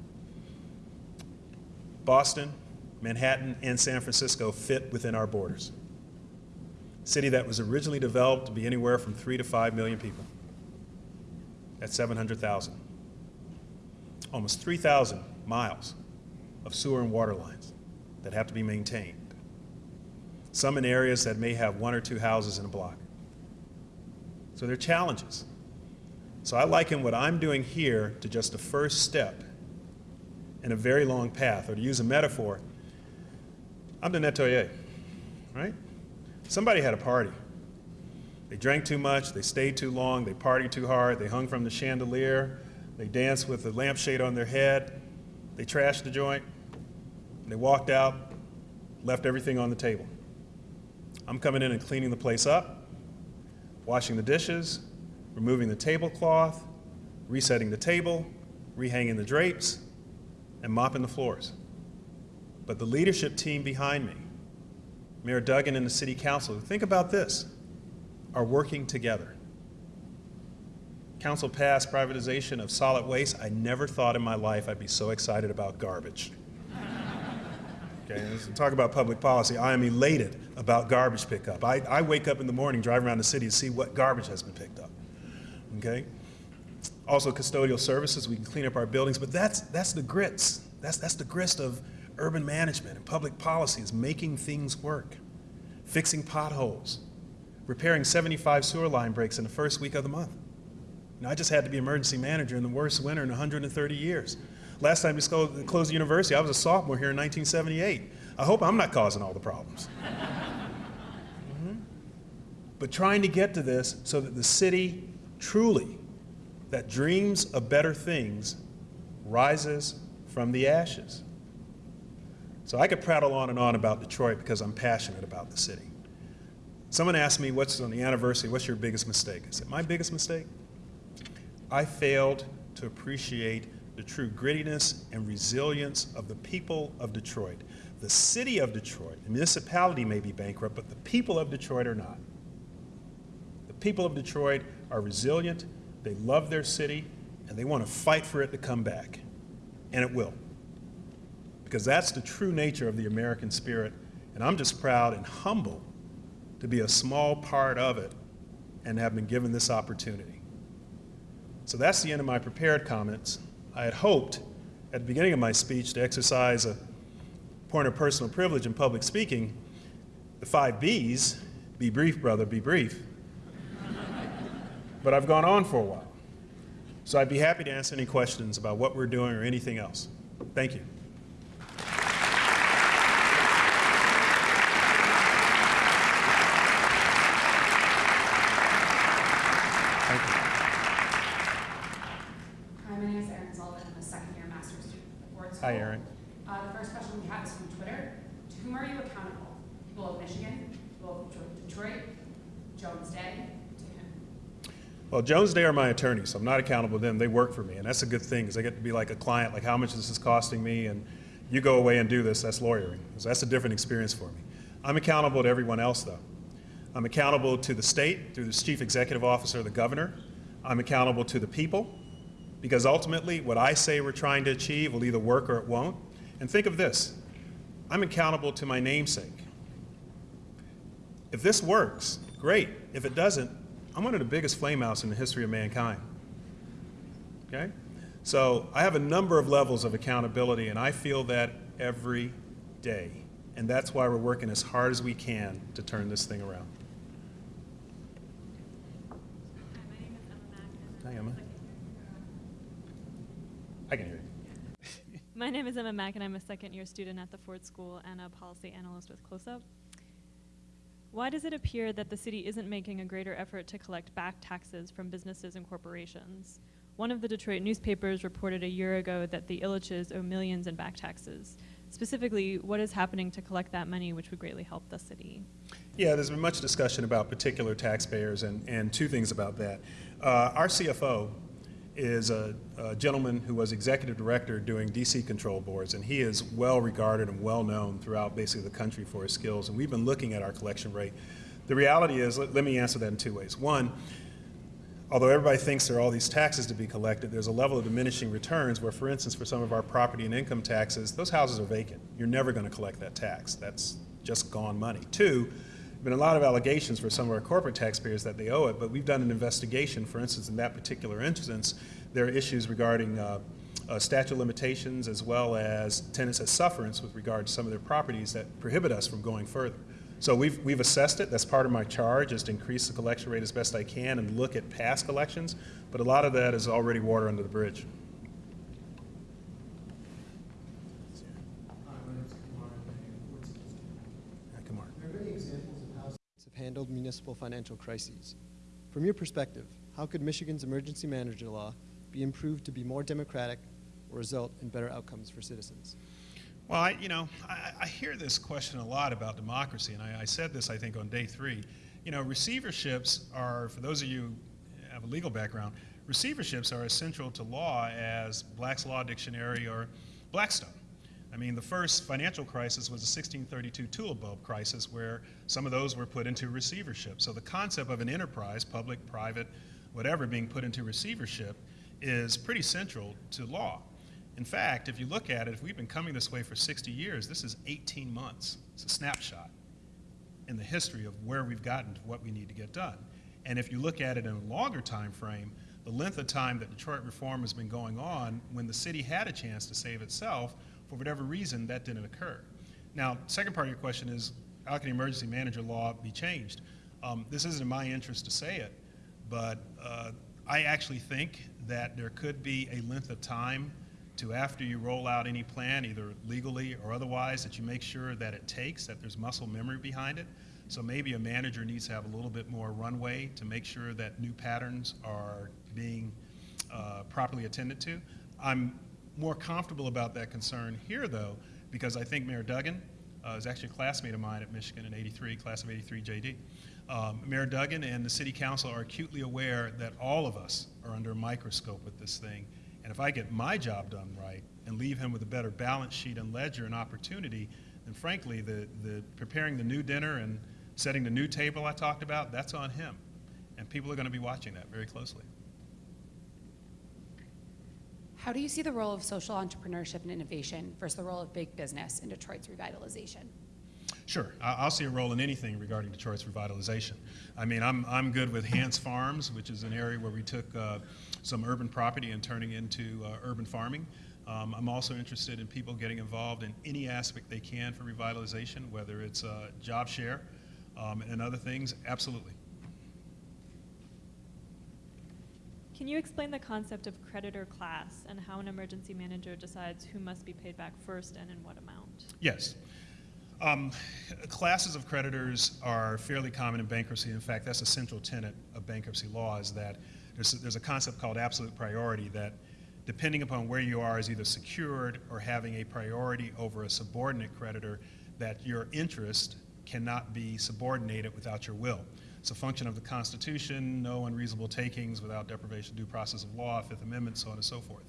Boston, Manhattan, and San Francisco fit within our borders. City that was originally developed to be anywhere from three to five million people at 700,000. almost 3,000 miles of sewer and water lines that have to be maintained. Some in areas that may have one or two houses in a block. So there are challenges. So I liken what I'm doing here to just the first step in a very long path. Or to use a metaphor, I'm the nettoyer, right? Somebody had a party. They drank too much, they stayed too long, they partied too hard, they hung from the chandelier, they danced with the lampshade on their head, they trashed the joint, they walked out, left everything on the table. I'm coming in and cleaning the place up, washing the dishes, removing the tablecloth, resetting the table, rehanging the drapes, and mopping the floors. But the leadership team behind me, Mayor Duggan and the City Council, think about this, are working together. Council passed privatization of solid waste. I never thought in my life I'd be so excited about garbage. Okay, talk about public policy. I am elated about garbage pickup. I, I wake up in the morning, drive around the city to see what garbage has been picked up. Okay? Also custodial services, we can clean up our buildings, but that's, that's the grits. That's, that's the grist of urban management and public policy is making things work, fixing potholes, repairing 75 sewer line breaks in the first week of the month. Know, I just had to be emergency manager in the worst winter in 130 years. Last time we closed the university, I was a sophomore here in 1978. I hope I'm not causing all the problems. Mhm. But trying to get to this so that the city truly, that dreams of better things, rises from the ashes. So I could prattle on and on about Detroit because I'm passionate about the city. Someone asked me, what's on the anniversary, what's your biggest mistake? I said, my biggest mistake? I failed to appreciate the true grittiness and resilience of the people of Detroit. The city of Detroit, the municipality may be bankrupt, but the people of Detroit are not. The people of Detroit are resilient, they love their city, and they want to fight for it to come back. And it will. Because that's the true nature of the American spirit, and I'm just proud and humble to be a small part of it and have been given this opportunity. So that's the end of my prepared comments. I had hoped at the beginning of my speech to exercise a point of personal privilege in public speaking, the five B's, be brief, brother, be brief. But I've gone on for a while. So I'd be happy to answer any questions about what we're doing or anything else. Thank you. Hi, my name is Erin Sullivan. I'm a second-year master's student at Ford School. Hi, Erin. Uh, the first question we have is from Twitter. To whom are you accountable? People of Michigan, people of Detroit, Jones Day, to whom? Well, Jones Day are my attorneys, so I'm not accountable to them. They work for me, and that's a good thing because I get to be like a client, like how much this is costing me, and you go away and do this, that's lawyering. So that's a different experience for me. I'm accountable to everyone else, though. I'm accountable to the state through the chief executive officer, the governor. I'm accountable to the people because ultimately what I say we're trying to achieve will either work or it won't. And think of this I'm accountable to my namesake. If this works, great. If it doesn't, I'm one of the biggest flameouts in the history of mankind. Okay? So I have a number of levels of accountability, and I feel that every day. And that's why we're working as hard as we can to turn this thing around. Hi, my name is Emma second- I can hear you. My name is Emma Mack, and I'm a second-year student at the Ford School and a policy analyst with CLOSUP. Why does it appear that the city isn't making a greater effort to collect back taxes from businesses and corporations? One of the Detroit newspapers reported a year ago that the Ilitches owe millions in back taxes. Specifically, what is happening to collect that money, which would greatly help the city? Yeah, there's been much discussion about particular taxpayers, and, and two things about that. Uh, our CFO is a, a gentleman who was executive director doing DC control boards, and he is well regarded and well known throughout basically the country for his skills. And we've been looking at our collection rate. The reality is, let, let me answer that in two ways. One, although everybody thinks there are all these taxes to be collected, there's a level of diminishing returns where, for instance, for some of our property and income taxes, those houses are vacant. You're never going to collect that tax. That's just gone money. Two, been a lot of allegations for some of our corporate taxpayers that they owe it, but we've done an investigation. For instance, in that particular instance, there are issues regarding uh, uh, statute limitations as well as tenants as sufferance with regard to some of their properties that prohibit us from going further. So we've, we've assessed it. That's part of my charge is to increase the collection rate as best I can and look at past collections. But a lot of that is already water under the bridge. Hi, my name is Kumar. I'm a board citizen. Yeah, Kumar. There are many examples of how states have handled municipal financial crises. From your perspective, how could Michigan's emergency manager law be improved to be more democratic or result in better outcomes for citizens? Well, I, you know, I, I hear this question a lot about democracy, and I, I said this, I think, on day three. You know, receiverships are, for those of you who have a legal background, receiverships are as central to law as Black's Law Dictionary or Blackstone. I mean, the first financial crisis was the 1632 tulip bulb crisis, where some of those were put into receivership. So the concept of an enterprise, public, private, whatever, being put into receivership is pretty central to law. In fact, if you look at it, if we've been coming this way for 60 years, this is 18 months. It's a snapshot in the history of where we've gotten to what we need to get done. And if you look at it in a longer time frame, the length of time that Detroit reform has been going on, when the city had a chance to save itself, for whatever reason, that didn't occur. Now, second part of your question is, how can emergency manager law be changed? Um, this isn't in my interest to say it, but uh, I actually think that there could be a length of time to after you roll out any plan, either legally or otherwise, that you make sure that it takes, that there's muscle memory behind it. So maybe a manager needs to have a little bit more runway to make sure that new patterns are being uh, properly attended to. I'm more comfortable about that concern here, though, because I think Mayor Duggan uh, is actually a classmate of mine at Michigan in 83, class of 83 JD. Um, Mayor Duggan and the City Council are acutely aware that all of us are under a microscope with this thing. And if I get my job done right and leave him with a better balance sheet and ledger and opportunity, then frankly, the, the preparing the new dinner and setting the new table I talked about, that's on him. And people are going to be watching that very closely. How do you see the role of social entrepreneurship and innovation versus the role of big business in Detroit's revitalization? Sure, I'll see a role in anything regarding Detroit's revitalization. I mean, I'm, I'm good with Hantz Farms, which is an area where we took uh, some urban property and turning into uh, urban farming. Um, I'm also interested in people getting involved in any aspect they can for revitalization, whether it's uh, job share um, and other things, absolutely. Can you explain the concept of creditor class and how an emergency manager decides who must be paid back first and in what amount? Yes. Um, classes of creditors are fairly common in bankruptcy. In fact, that's a central tenet of bankruptcy law is that there's a, there's a concept called absolute priority that depending upon where you are is either secured or having a priority over a subordinate creditor that your interest cannot be subordinated without your will. It's a function of the Constitution, no unreasonable takings without deprivation due process of law, Fifth Amendment, so on and so forth.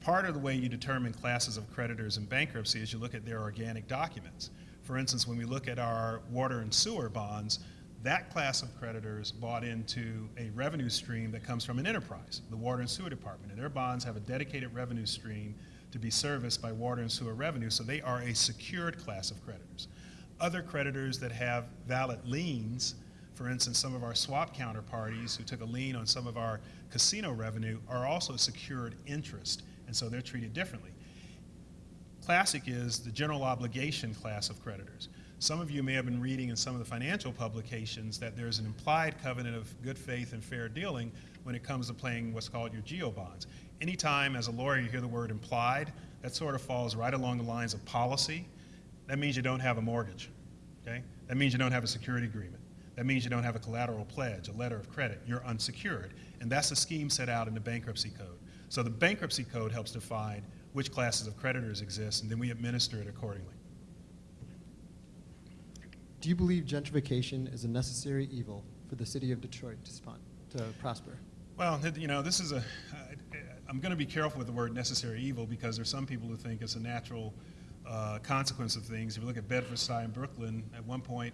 Part of the way you determine classes of creditors in bankruptcy is you look at their organic documents. For instance, when we look at our water and sewer bonds, that class of creditors bought into a revenue stream that comes from an enterprise, the Water and Sewer Department, and their bonds have a dedicated revenue stream to be serviced by water and sewer revenue, so they are a secured class of creditors. Other creditors that have valid liens, for instance, some of our swap counterparties who took a lien on some of our casino revenue are also secured interest, and so they're treated differently. Classic is the general obligation class of creditors. Some of you may have been reading in some of the financial publications that there's an implied covenant of good faith and fair dealing when it comes to playing what's called your GO bonds. Anytime as a lawyer you hear the word implied, that sort of falls right along the lines of policy. That means you don't have a mortgage, okay? That means you don't have a security agreement. That means you don't have a collateral pledge, a letter of credit. You're unsecured. And that's the scheme set out in the bankruptcy code. So the bankruptcy code helps define which classes of creditors exist, and then we administer it accordingly. Do you believe gentrification is a necessary evil for the city of Detroit to, spon- to prosper? Well, you know, this is a, I'm going to be careful with the word necessary evil because there's some people who think it's a natural uh, consequence of things. If you look at Bedford-Stuy in Brooklyn, at one point,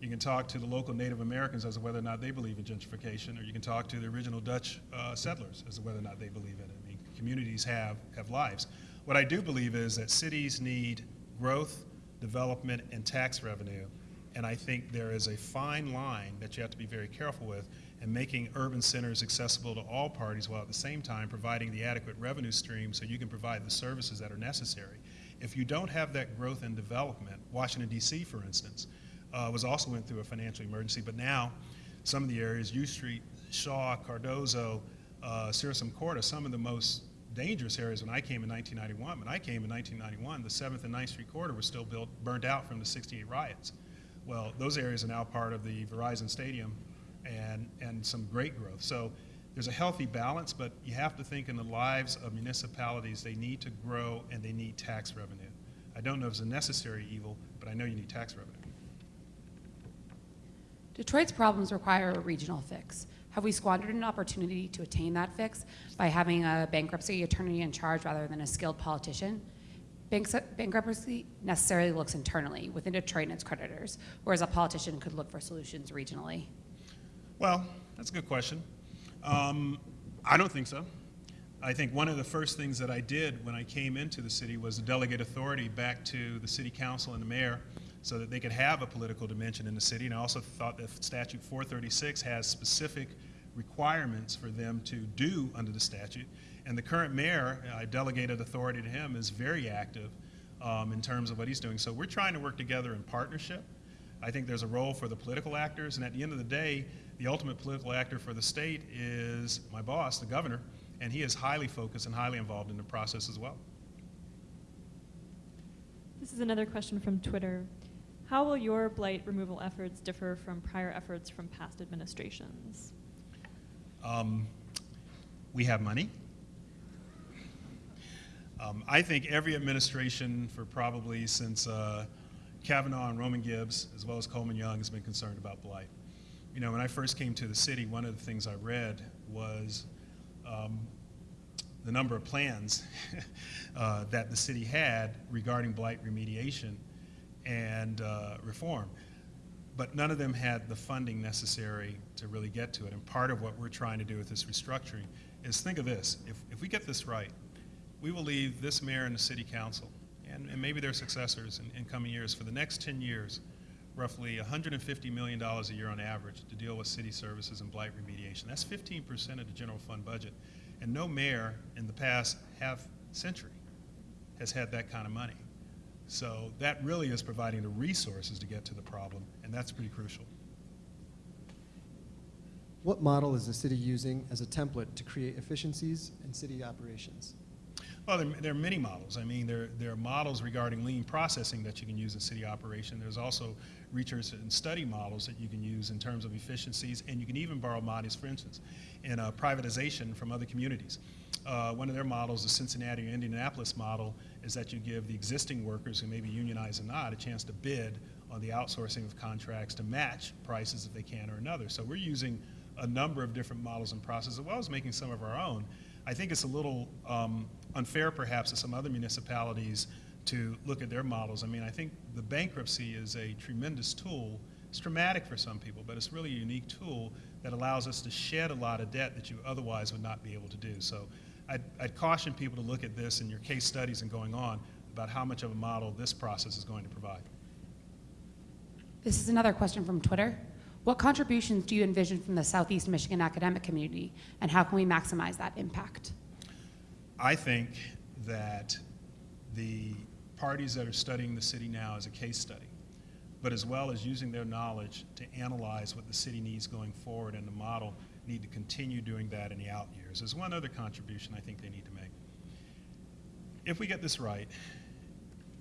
you can talk to the local Native Americans as to whether or not they believe in gentrification, or you can talk to the original Dutch uh, settlers as to whether or not they believe in it. I mean, communities have, have lives. What I do believe is that cities need growth, development, and tax revenue, and I think there is a fine line that you have to be very careful with in making urban centers accessible to all parties while at the same time providing the adequate revenue stream so you can provide the services that are necessary. If you don't have that growth and development, Washington D.C., for instance, uh, was also went through a financial emergency, but now some of the areas, U Street, Shaw, Cardozo, uh, Circum Court, are some of the most dangerous areas when I came in 1991. When I came in 1991, the 7th and 9th Street corridor was still built, burned out from the 68 riots. Well, those areas are now part of the Verizon Stadium and, and some great growth. So there's a healthy balance, but you have to think in the lives of municipalities, they need to grow and they need tax revenue. I don't know if it's a necessary evil, but I know you need tax revenue. Detroit's problems require a regional fix. Have we squandered an opportunity to attain that fix by having a bankruptcy attorney in charge rather than a skilled politician? Banks- Bankruptcy necessarily looks internally within Detroit and its creditors, whereas a politician could look for solutions regionally. Well, that's a good question. Um, I don't think so. I think one of the first things that I did when I came into the city was delegate authority back to the city council and the mayor so that they could have a political dimension in the city. And I also thought that statute 436 has specific requirements for them to do under the statute. And the current mayor, I delegated authority to him, is very active um, in terms of what he's doing. So we're trying to work together in partnership. I think there's a role for the political actors, and at the end of the day, the ultimate political actor for the state is my boss, the governor, and he is highly focused and highly involved in the process as well. This is another question from Twitter. How will your blight removal efforts differ from prior efforts from past administrations? Um, we have money. Um, I think every administration for probably since uh, Cavanagh and Roman Gribbs, as well as Coleman Young, has been concerned about blight. You know, when I first came to the city, one of the things I read was um, the number of plans uh, that the city had regarding blight remediation and uh, reform. But none of them had the funding necessary to really get to it. And part of what we're trying to do with this restructuring is think of this. If, if we get this right, we will leave this mayor and the city council, and, and maybe their successors in, in coming years, for the next 10 years, roughly $150 million a year on average to deal with city services and blight remediation. That's 15% of the general fund budget. And no mayor in the past half century has had that kind of money. So that really is providing the resources to get to the problem, and that's pretty crucial. What model is the city using as a template to create efficiencies in city operations? Well, there, there, are many models. I mean, there, there are models regarding lean processing that you can use in city operation. There's also research and study models that you can use in terms of efficiencies, and you can even borrow models, for instance, in uh, privatization from other communities. Uh, one of their models, the Cincinnati or Indianapolis model, is that you give the existing workers who may be unionized or not a chance to bid on the outsourcing of contracts to match prices if they can or another. So we're using a number of different models and processes, as well as making some of our own. I think it's a little um, unfair, perhaps, to some other municipalities to look at their models. I mean, I think the bankruptcy is a tremendous tool. It's traumatic for some people, but it's really a unique tool that allows us to shed a lot of debt that you otherwise would not be able to do. So I'd, I'd caution people to look at this in your case studies and going on about how much of a model this process is going to provide. This is another question from Twitter. What contributions do you envision from the Southeast Michigan academic community, and how can we maximize that impact? I think that the parties that are studying the city now as a case study, but as well as using their knowledge to analyze what the city needs going forward and the model, need to continue doing that in the out years. There's one other contribution I think they need to make. If we get this right,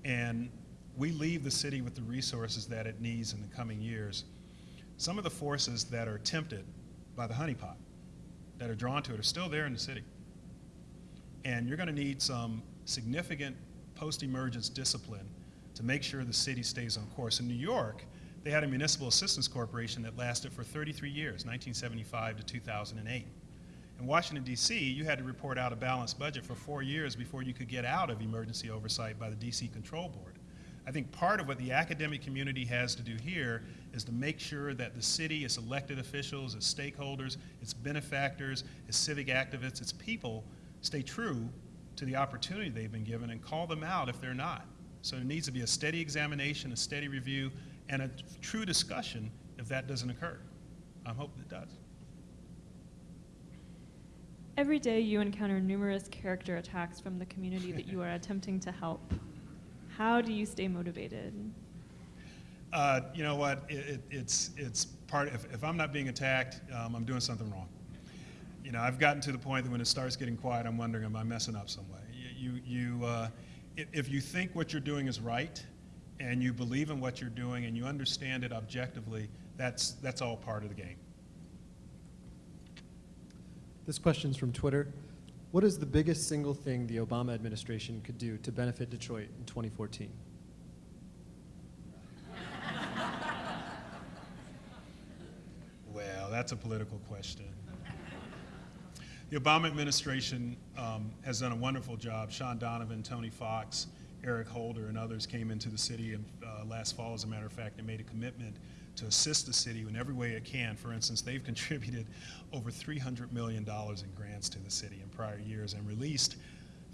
and we leave the city with the resources that it needs in the coming years, some of the forces that are tempted by the honeypot, that are drawn to it, are still there in the city. And you're going to need some significant post-emergence discipline to make sure the city stays on course. In New York, they had a municipal assistance corporation that lasted for 33 years, 1975 to 2008. In Washington, D.C., you had to report out a balanced budget for four years before you could get out of emergency oversight by the D.C. Control Board. I think part of what the academic community has to do here is to make sure that the city, its elected officials, its stakeholders, its benefactors, its civic activists, its people stay true to the opportunity they've been given and call them out if they're not. So there needs to be a steady examination, a steady review, and a true discussion if that doesn't occur. I'm hoping it does. Every day you encounter numerous character attacks from the community that you are attempting to help. How do you stay motivated? Uh, you know what? It, it, it's it's part. If, if I'm not being attacked, um, I'm doing something wrong. You know, I've gotten to the point that when it starts getting quiet, I'm wondering, am I messing up some way? You you, uh, if, if you think what you're doing is right, and you believe in what you're doing, and you understand it objectively, that's that's all part of the game. This question's from Twitter. What is the biggest single thing the Obama administration could do to benefit Detroit in 2014? Well, that's a political question. The Obama administration um, has done a wonderful job. Shaun Donovan, Tony Foxx, Eric Holder, and others came into the city uh, last fall, as a matter of fact, and made a commitment to assist the city in every way it can. For instance, they've contributed over $300 million in grants to the city in prior years and released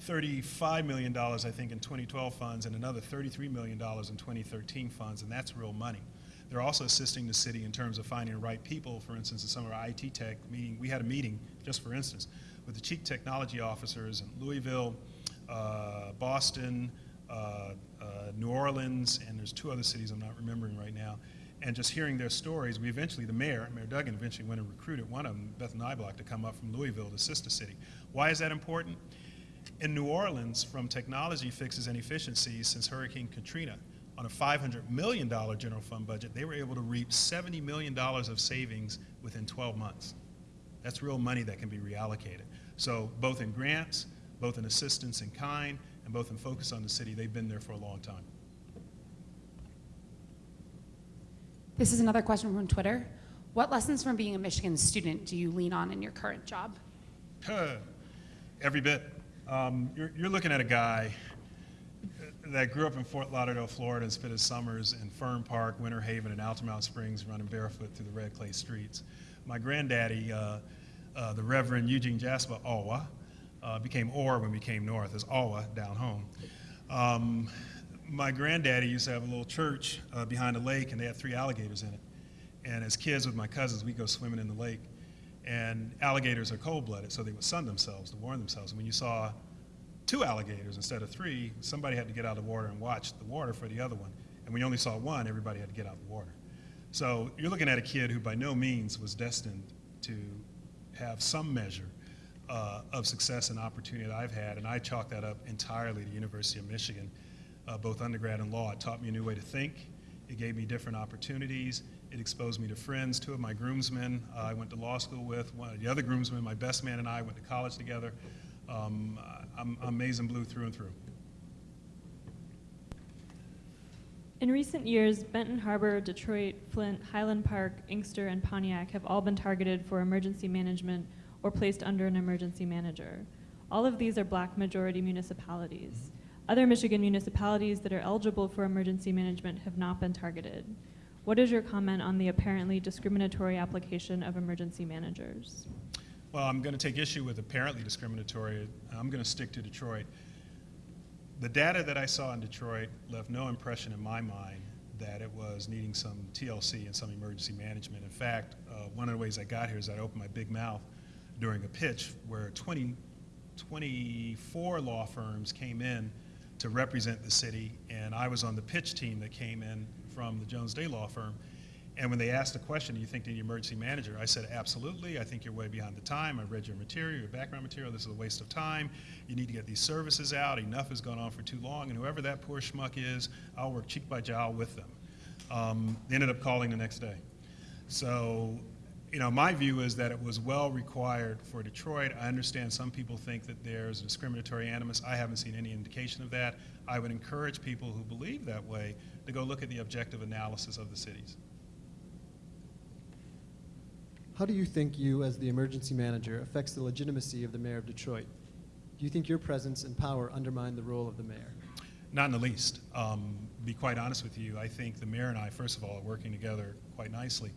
$35 million, I think, in 2012 funds and another $33 million in 2013 funds, and that's real money. They're also assisting the city in terms of finding the right people. For instance, in some of our IT tech meeting, we had a meeting, just for instance, with the chief technology officers in Louisville, uh, Boston, uh, uh, New Orleans, and there's two other cities I'm not remembering right now. And just hearing their stories, we eventually, the mayor, Mayor Duggan, eventually went and recruited one of them, Beth Niblock, to come up from Louisville to assist the city. Why is that important? In New Orleans, from technology fixes and efficiencies since Hurricane Katrina, on a $500 million general fund budget, they were able to reap $70 million of savings within 12 months. That's real money that can be reallocated. So both in grants, both in assistance in kind, and both in focus on the city, they've been there for a long time. This is another question from Twitter. What lessons from being a Michigan student do you lean on in your current job? Every bit. Um, you're, you're looking at a guy that grew up in Fort Lauderdale, Florida, and spent his summers in Fern Park, Winter Haven, and Altamonte Springs, running barefoot through the red clay streets. My granddaddy, uh, uh, the Reverend Eugene Jasper Alwa, uh, became Orr when we came north, as Alwa down home. Um, my granddaddy used to have a little church uh, behind a lake, and they had three alligators in it. And as kids with my cousins, we'd go swimming in the lake. And alligators are cold-blooded, so they would sun themselves to warm themselves. And when you saw two alligators instead of three, somebody had to get out of the water and watch the water for the other one. And when you only saw one, everybody had to get out of the water. So you're looking at a kid who by no means was destined to have some measure uh, of success and opportunity that I've had, and I chalk that up entirely to the University of Michigan, uh, both undergrad and law. It taught me a new way to think. It gave me different opportunities. It exposed me to friends. Two of my groomsmen uh, I went to law school with. One, of the other groomsmen, my best man and I went to college together. Um, I'm, I'm blue through and through. In recent years, Benton Harbor, Detroit, Flint, Highland Park, Inkster, and Pontiac have all been targeted for emergency management or placed under an emergency manager. All of these are black majority municipalities. Other Michigan municipalities that are eligible for emergency management have not been targeted. What is your comment on the apparently discriminatory application of emergency managers? Well, I'm going to take issue with apparently discriminatory. I'm going to stick to Detroit. The data that I saw in Detroit left no impression in my mind that it was needing some TLC and some emergency management. In fact, uh, one of the ways I got here is I opened my big mouth during a pitch where 20, 24 law firms came in to represent the city, and I was on the pitch team that came in from the Jones Day Law Firm. And when they asked the question, do you think an emergency manager? I said, absolutely. I think you're way behind the time. I've read your material, your background material. This is a waste of time. You need to get these services out. Enough has gone on for too long. And whoever that poor schmuck is, I'll work cheek by jowl with them. Um, they ended up calling the next day. So, you know, my view is that it was well required for Detroit. I understand some people think that there's a discriminatory animus. I haven't seen any indication of that. I would encourage people who believe that way to go look at the objective analysis of the cities. How do you think you, as the emergency manager, affects the legitimacy of the mayor of Detroit? Do you think your presence and power undermine the role of the mayor? Not in the least. Um, be quite honest with you, I think the mayor and I, first of all, are working together quite nicely.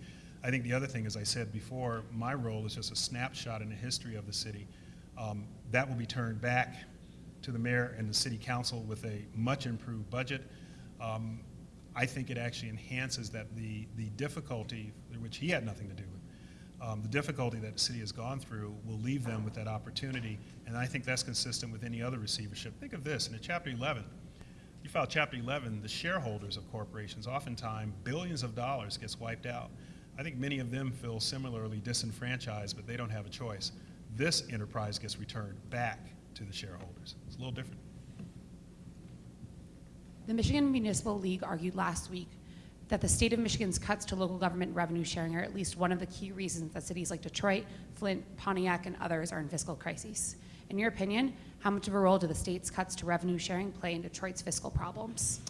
I think the other thing, as I said before, my role is just a snapshot in the history of the city. Um, that will be turned back to the mayor and the city council with a much improved budget. Um, I think it actually enhances that the, the difficulty, which he had nothing to do with, um, the difficulty that the city has gone through will leave them with that opportunity, and I think that's consistent with any other receivership. Think of this, in a Chapter 11, you file Chapter 11, the shareholders of corporations, oftentimes billions of dollars gets wiped out. I think many of them feel similarly disenfranchised, but they don't have a choice. This enterprise gets returned back to the shareholders. It's a little different. The Michigan Municipal League argued last week that the state of Michigan's cuts to local government revenue sharing are at least one of the key reasons that cities like Detroit, Flint, Pontiac, and others are in fiscal crises. In your opinion, how much of a role do the state's cuts to revenue sharing play in Detroit's fiscal problems?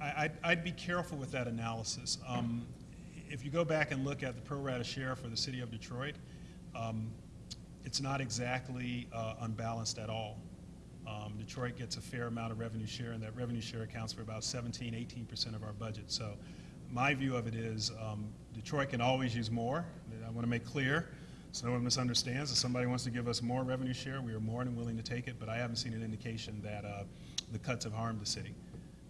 I, I'd, I'd be careful with that analysis. Um, if you go back and look at the pro rata share for the city of Detroit, um, it's not exactly uh, unbalanced at all. Um, Detroit gets a fair amount of revenue share, and that revenue share accounts for about 17, 18% of our budget. So my view of it is um, Detroit can always use more. I want to make clear so no one misunderstands. If somebody wants to give us more revenue share, we are more than willing to take it, but I haven't seen an indication that uh, the cuts have harmed the city.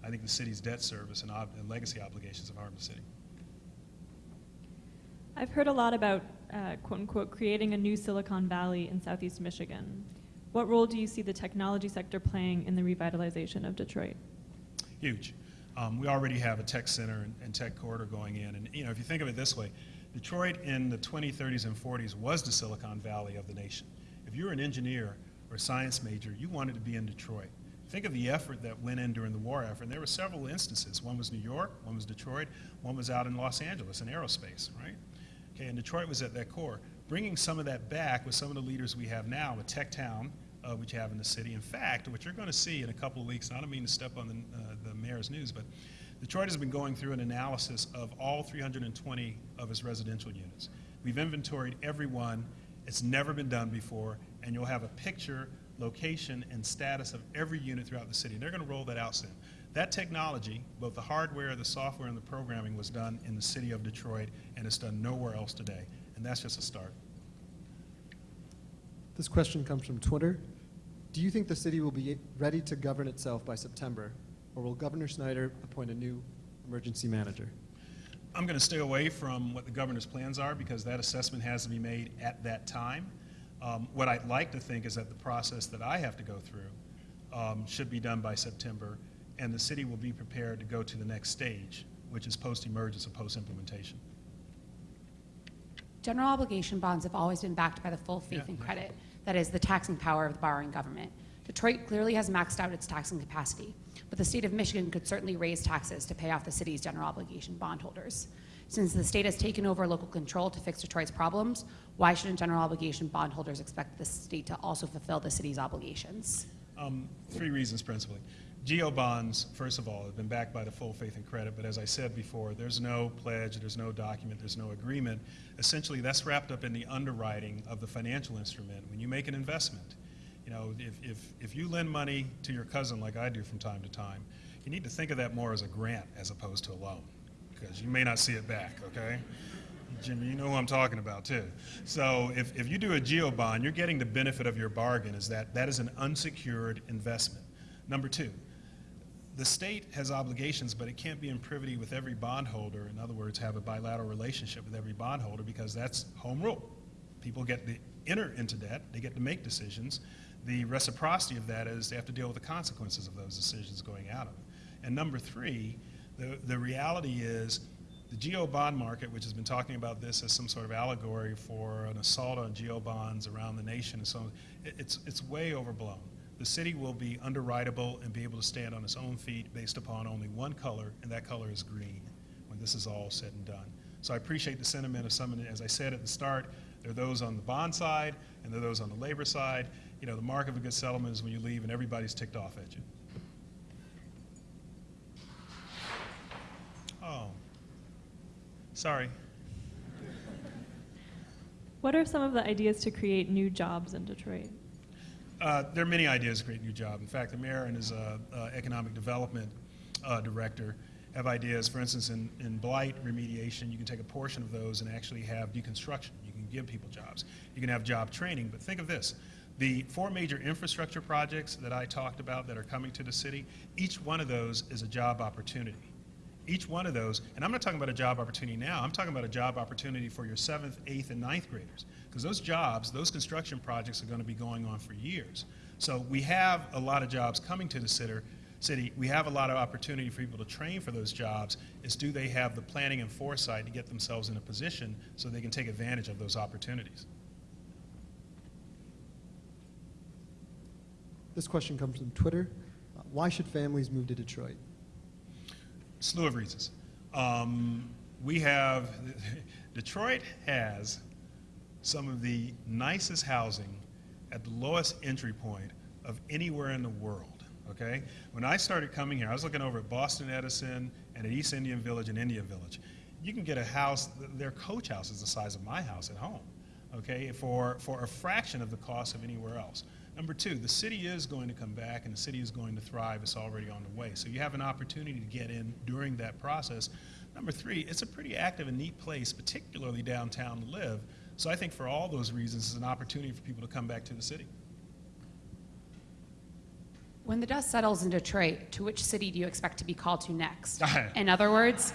I think the city's debt service and, and legacy obligations have harmed the city. I've heard a lot about uh, quote unquote creating a new Silicon Valley in Southeast Michigan. What role do you see the technology sector playing in the revitalization of Detroit? Huge. Um, we already have a tech center and, and tech corridor going in, and you know if you think of it this way, Detroit in the 20s, 30s, and 40s was the Silicon Valley of the nation. If you were an engineer or a science major, you wanted to be in Detroit. Think of the effort that went in during the war effort. And there were several instances. One was New York, one was Detroit, one was out in Los Angeles in aerospace, right? Okay, and Detroit was at that core. Bringing some of that back with some of the leaders we have now, a tech town, uh, which you have in the city. In fact, what you're going to see in a couple of weeks, and I don't mean to step on the, uh, the mayor's news, but Detroit has been going through an analysis of all 320 of its residential units. We've inventoried every one. It's never been done before, and you'll have a picture, location, and status of every unit throughout the city. And they're going to roll that out soon. That technology, both the hardware, the software, and the programming was done in the city of Detroit, and it's done nowhere else today. And that's just a start. This question comes from Twitter. Do you think the city will be ready to govern itself by September, or will Governor Snyder appoint a new emergency manager? I'm going to stay away from what the governor's plans are because that assessment has to be made at that time. Um, what I'd like to think is that the process that I have to go through um, should be done by September, and the city will be prepared to go to the next stage, which is post-emergence or post-implementation. General obligation bonds have always been backed by the full faith Yeah. and credit, that is, the taxing power of the borrowing government. Detroit clearly has maxed out its taxing capacity, but the state of Michigan could certainly raise taxes to pay off the city's general obligation bondholders. Since the state has taken over local control to fix Detroit's problems, why shouldn't general obligation bondholders expect the state to also fulfill the city's obligations? Um, three reasons principally. GO bonds, first of all, have been backed by the full faith and credit, but as I said before, there's no pledge, there's no document, there's no agreement. Essentially, that's wrapped up in the underwriting of the financial instrument. When you make an investment, you know, if, if, if you lend money to your cousin like I do from time to time, you need to think of that more as a grant as opposed to a loan, because you may not see it back, okay? Jimmy, you know who I'm talking about too. So if, if you do a GO bond, you're getting the benefit of your bargain is that that is an unsecured investment. Number two, the state has obligations, but it can't be in privity with every bondholder. In other words, have a bilateral relationship with every bondholder because that's home rule. People get to enter into debt, they get to make decisions. The reciprocity of that is they have to deal with the consequences of those decisions going out of it. And number three, the, the reality is the GO bond market, which has been talking about this as some sort of allegory for an assault on GO bonds around the nation and so on, it- it's, it's way overblown. The city will be underwritable and be able to stand on its own feet based upon only one color, and that color is green when this is all said and done. So I appreciate the sentiment of some, as I said at the start, there are those on the bond side and there are those on the labor side. You know, the mark of a good settlement is when you leave and everybody's ticked off at you. Oh, sorry. What are some of the ideas to create new jobs in Detroit? Uh, there are many ideas to create a new job. In fact, the mayor and his uh, uh, economic development uh, director have ideas. For instance, in, in blight remediation, you can take a portion of those and actually have deconstruction. You can give people jobs. You can have job training. But think of this. The four major infrastructure projects that I talked about that are coming to the city, each one of those is a job opportunity. Each one of those, and I'm not talking about a job opportunity now, I'm talking about a job opportunity for your seventh, eighth, and ninth graders. Because those jobs, those construction projects are going to be going on for years. So we have a lot of jobs coming to the city. City, we have a lot of opportunity for people to train for those jobs. Is do they have the planning and foresight to get themselves in a position so they can take advantage of those opportunities? This question comes from Twitter. Why should families move to Detroit? Slew of reasons. Um, we have, Detroit has some of the nicest housing at the lowest entry point of anywhere in the world, okay? When I started coming here, I was looking over at Boston Edison and at East Indian Village and Indian Village. You can get a house, their coach house is the size of my house at home, okay, for, for a fraction of the cost of anywhere else. Number two, the city is going to come back and the city is going to thrive. It's already on the way. So you have an opportunity to get in during that process. Number three, it's a pretty active and neat place, particularly downtown to live. So I think for all those reasons, it's an opportunity for people to come back to the city. When the dust settles in Detroit, to which city do you expect to be called to next? In other words,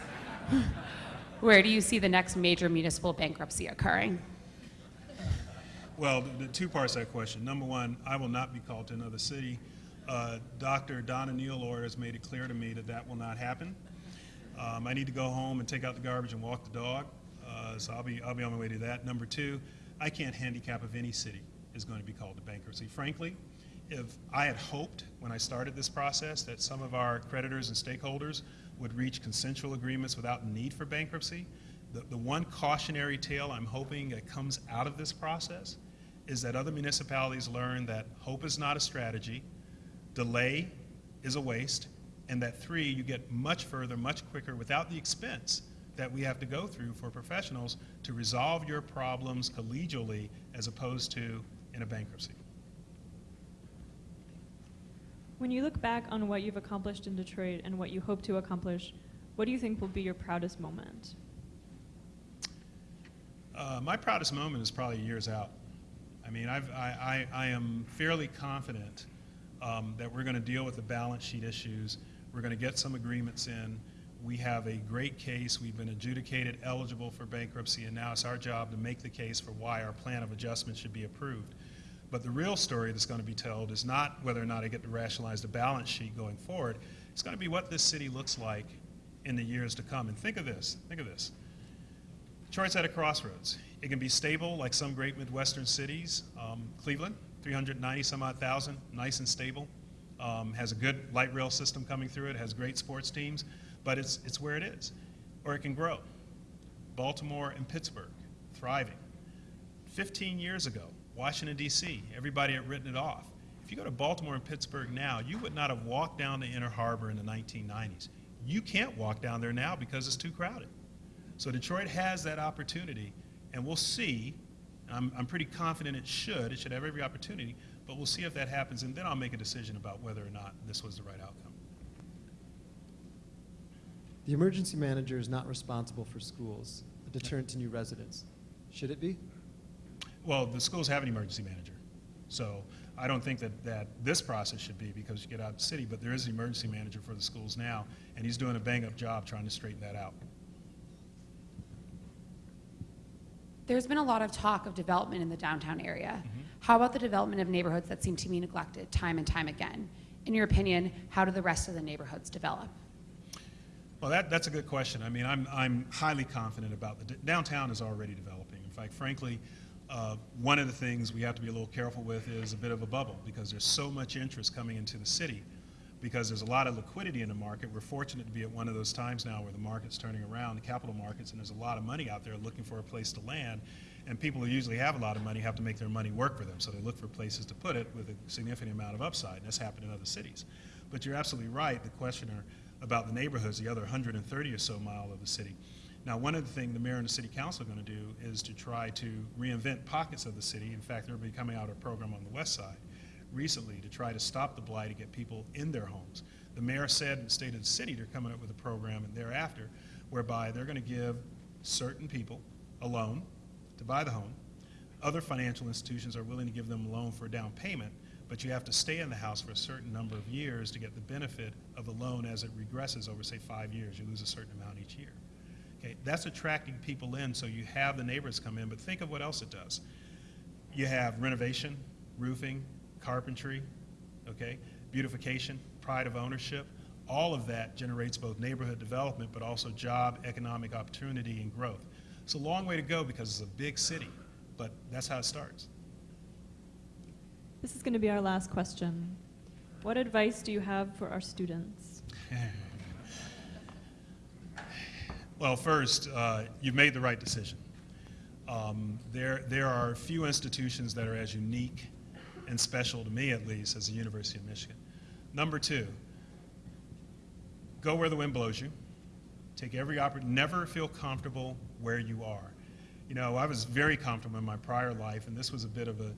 where do you see the next major municipal bankruptcy occurring? Well, the, two parts of that question. Number one, I will not be called to another city. Uh, Dr. Donna Nealor has made it clear to me that that will not happen. Um, I need to go home and take out the garbage and walk the dog, uh, so I'll be, I'll be on my way to that. Number two, I can't handicap if any city is going to be called to bankruptcy. Frankly, if I had hoped when I started this process that some of our creditors and stakeholders would reach consensual agreements without need for bankruptcy, the, the one cautionary tale I'm hoping that comes out of this process is that other municipalities learn that hope is not a strategy, delay is a waste, and that three, you get much further, much quicker without the expense that we have to go through for professionals to resolve your problems collegially as opposed to in a bankruptcy. When you look back on what you've accomplished in Detroit and what you hope to accomplish, what do you think will be your proudest moment? Uh, my proudest moment is probably years out. I mean, I've, I, I, I am fairly confident um, that we're going to deal with the balance sheet issues. We're going to get some agreements in. We have a great case. We've been adjudicated eligible for bankruptcy, and now it's our job to make the case for why our plan of adjustment should be approved. But the real story that's going to be told is not whether or not I get to rationalize the balance sheet going forward. It's going to be what this city looks like in the years to come. And think of this. Think of this. Detroit's at a crossroads. It can be stable like some great Midwestern cities. Um, Cleveland, 390 some odd thousand, nice and stable. Um, has a good light rail system coming through it, has great sports teams, but it's, it's where it is. Or it can grow. Baltimore and Pittsburgh, thriving. 15 years ago, Washington, D.C., everybody had written it off. If you go to Baltimore and Pittsburgh now, you would not have walked down the Inner Harbor in the 1990s. You can't walk down there now because it's too crowded. So Detroit has that opportunity, and we'll see. I'm, I'm pretty confident it should. It should have every opportunity, but we'll see if that happens, and then I'll make a decision about whether or not this was the right outcome. The emergency manager is not responsible for schools, a deterrent to new residents. Should it be? Well, the schools have an emergency manager, so I don't think that, that this process should be because you get out of the city, but there is an emergency manager for the schools now, and he's doing a bang-up job trying to straighten that out. There's been a lot of talk of development in the downtown area. Mm-hmm. How about the development of neighborhoods that seem to be neglected time and time again? In your opinion, how do the rest of the neighborhoods develop? Well, that, that's a good question. I mean, I'm, I'm highly confident about the downtown is already developing. In fact, frankly, uh, one of the things we have to be a little careful with is a bit of a bubble because there's so much interest coming into the city because there's a lot of liquidity in the market. We're fortunate to be at one of those times now where the market's turning around, the capital markets, and there's a lot of money out there looking for a place to land. And people who usually have a lot of money have to make their money work for them, so they look for places to put it with a significant amount of upside, and that's happened in other cities. But you're absolutely right, the questioner about the neighborhoods, the other 130 or so mile of the city. Now, one of the things the mayor and the city council are going to do is to try to reinvent pockets of the city. In fact, they're be coming out a program on the west side recently to try to stop the blight and get people in their homes. The mayor said in the state of the city they're coming up with a program and thereafter whereby they're going to give certain people a loan to buy the home. Other financial institutions are willing to give them a loan for a down payment, but you have to stay in the house for a certain number of years to get the benefit of the loan as it regresses over, say, five years. You lose a certain amount each year. Okay, that's attracting people in, so you have the neighbors come in, but think of what else it does. You have renovation, roofing, carpentry, okay, beautification, pride of ownership. All of that generates both neighborhood development, but also job, economic opportunity, and growth. It's a long way to go because it's a big city, but that's how it starts. This is going to be our last question. What advice do you have for our students? Well, first, uh, you've made the right decision. Um, there, there are few institutions that are as unique and special to me, at least, as the University of Michigan. Number two, go where the wind blows you. Take every opportunity. Never feel comfortable where you are. You know, I was very comfortable in my prior life, and this was a bit of a,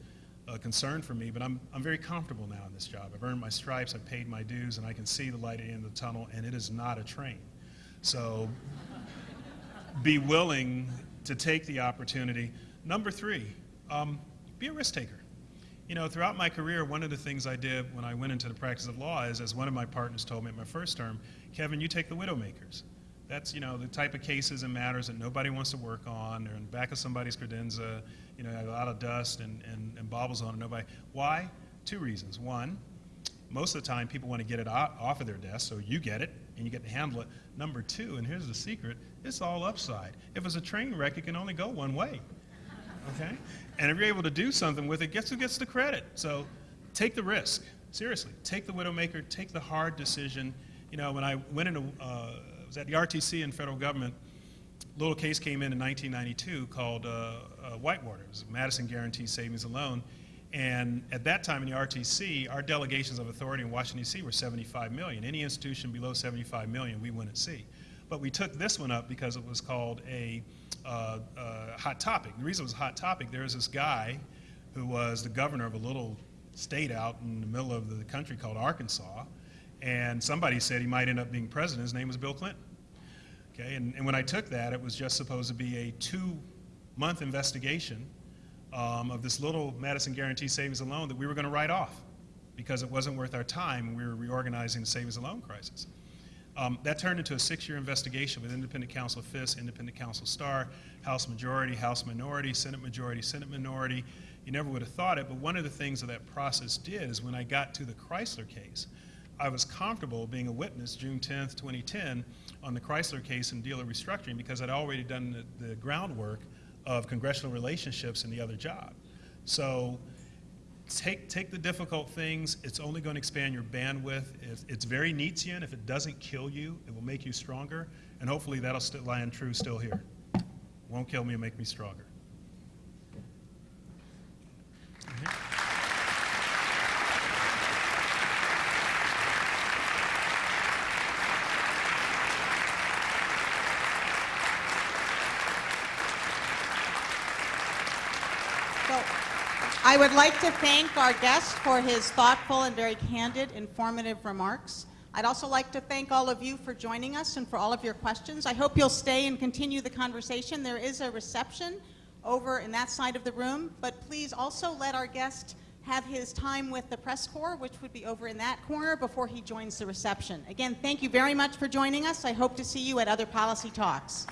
a concern for me, but I'm, I'm very comfortable now in this job. I've earned my stripes, I've paid my dues, and I can see the light at the end of the tunnel, and it is not a train. So be willing to take the opportunity. Number three, um, be a risk taker. You know, throughout my career, one of the things I did when I went into the practice of law is, as one of my partners told me at my first term, Kevyn, you take the widowmakers. That's, you know, the type of cases and matters that nobody wants to work on. They're in the back of somebody's credenza, you know, a lot of dust and, and, and baubles on it. Nobody. Why? Two reasons. One, most of the time people want to get it off of their desk, so you get it and you get to handle it. Number two, and here's the secret, it's all upside. If it's a train wreck, it can only go one way. Okay? And if you're able to do something with it, guess who gets the credit? So take the risk. Seriously, take the widowmaker, take the hard decision. You know, when I went into, uh, was at the RTC in federal government, a little case came in in 1992 called uh, uh, Whitewater. It was Madison Guaranty Savings and Loan. And at that time in the RTC, our delegations of authority in Washington, D.C. were 75 million. Any institution below 75 million, we wouldn't see. But we took this one up because it was called a uh, uh, hot topic. The reason it was a hot topic, there was this guy who was the governor of a little state out in the middle of the country called Arkansas, and somebody said he might end up being president. His name was Bill Clinton. Okay, and, and when I took that, it was just supposed to be a two-month investigation um, of this little Madison Guaranty Savings and Loan that we were going to write off because it wasn't worth our time we were reorganizing the savings and loan crisis. Um, that turned into a six-year investigation with independent counsel Fiske, independent counsel Starr, House majority, House minority, Senate majority, Senate minority. You never would have thought it, but one of the things that that process did is when I got to the Chrysler case, I was comfortable being a witness June 10th, 2010, on the Chrysler case and dealer restructuring because I'd already done the, the groundwork of congressional relationships in the other job. So take, take the difficult things. It's only going to expand your bandwidth. It's, it's very Nietzschean. If it doesn't kill you, it will make you stronger. And hopefully that'll still land true still here. Won't kill me and make me stronger. So, I would like to thank our guest for his thoughtful and very candid, informative remarks. I'd also like to thank all of you for joining us and for all of your questions. I hope you'll stay and continue the conversation. There is a reception over in that side of the room, but please also let our guest have his time with the press corps, which would be over in that corner before he joins the reception. Again, thank you very much for joining us. I hope to see you at other policy talks.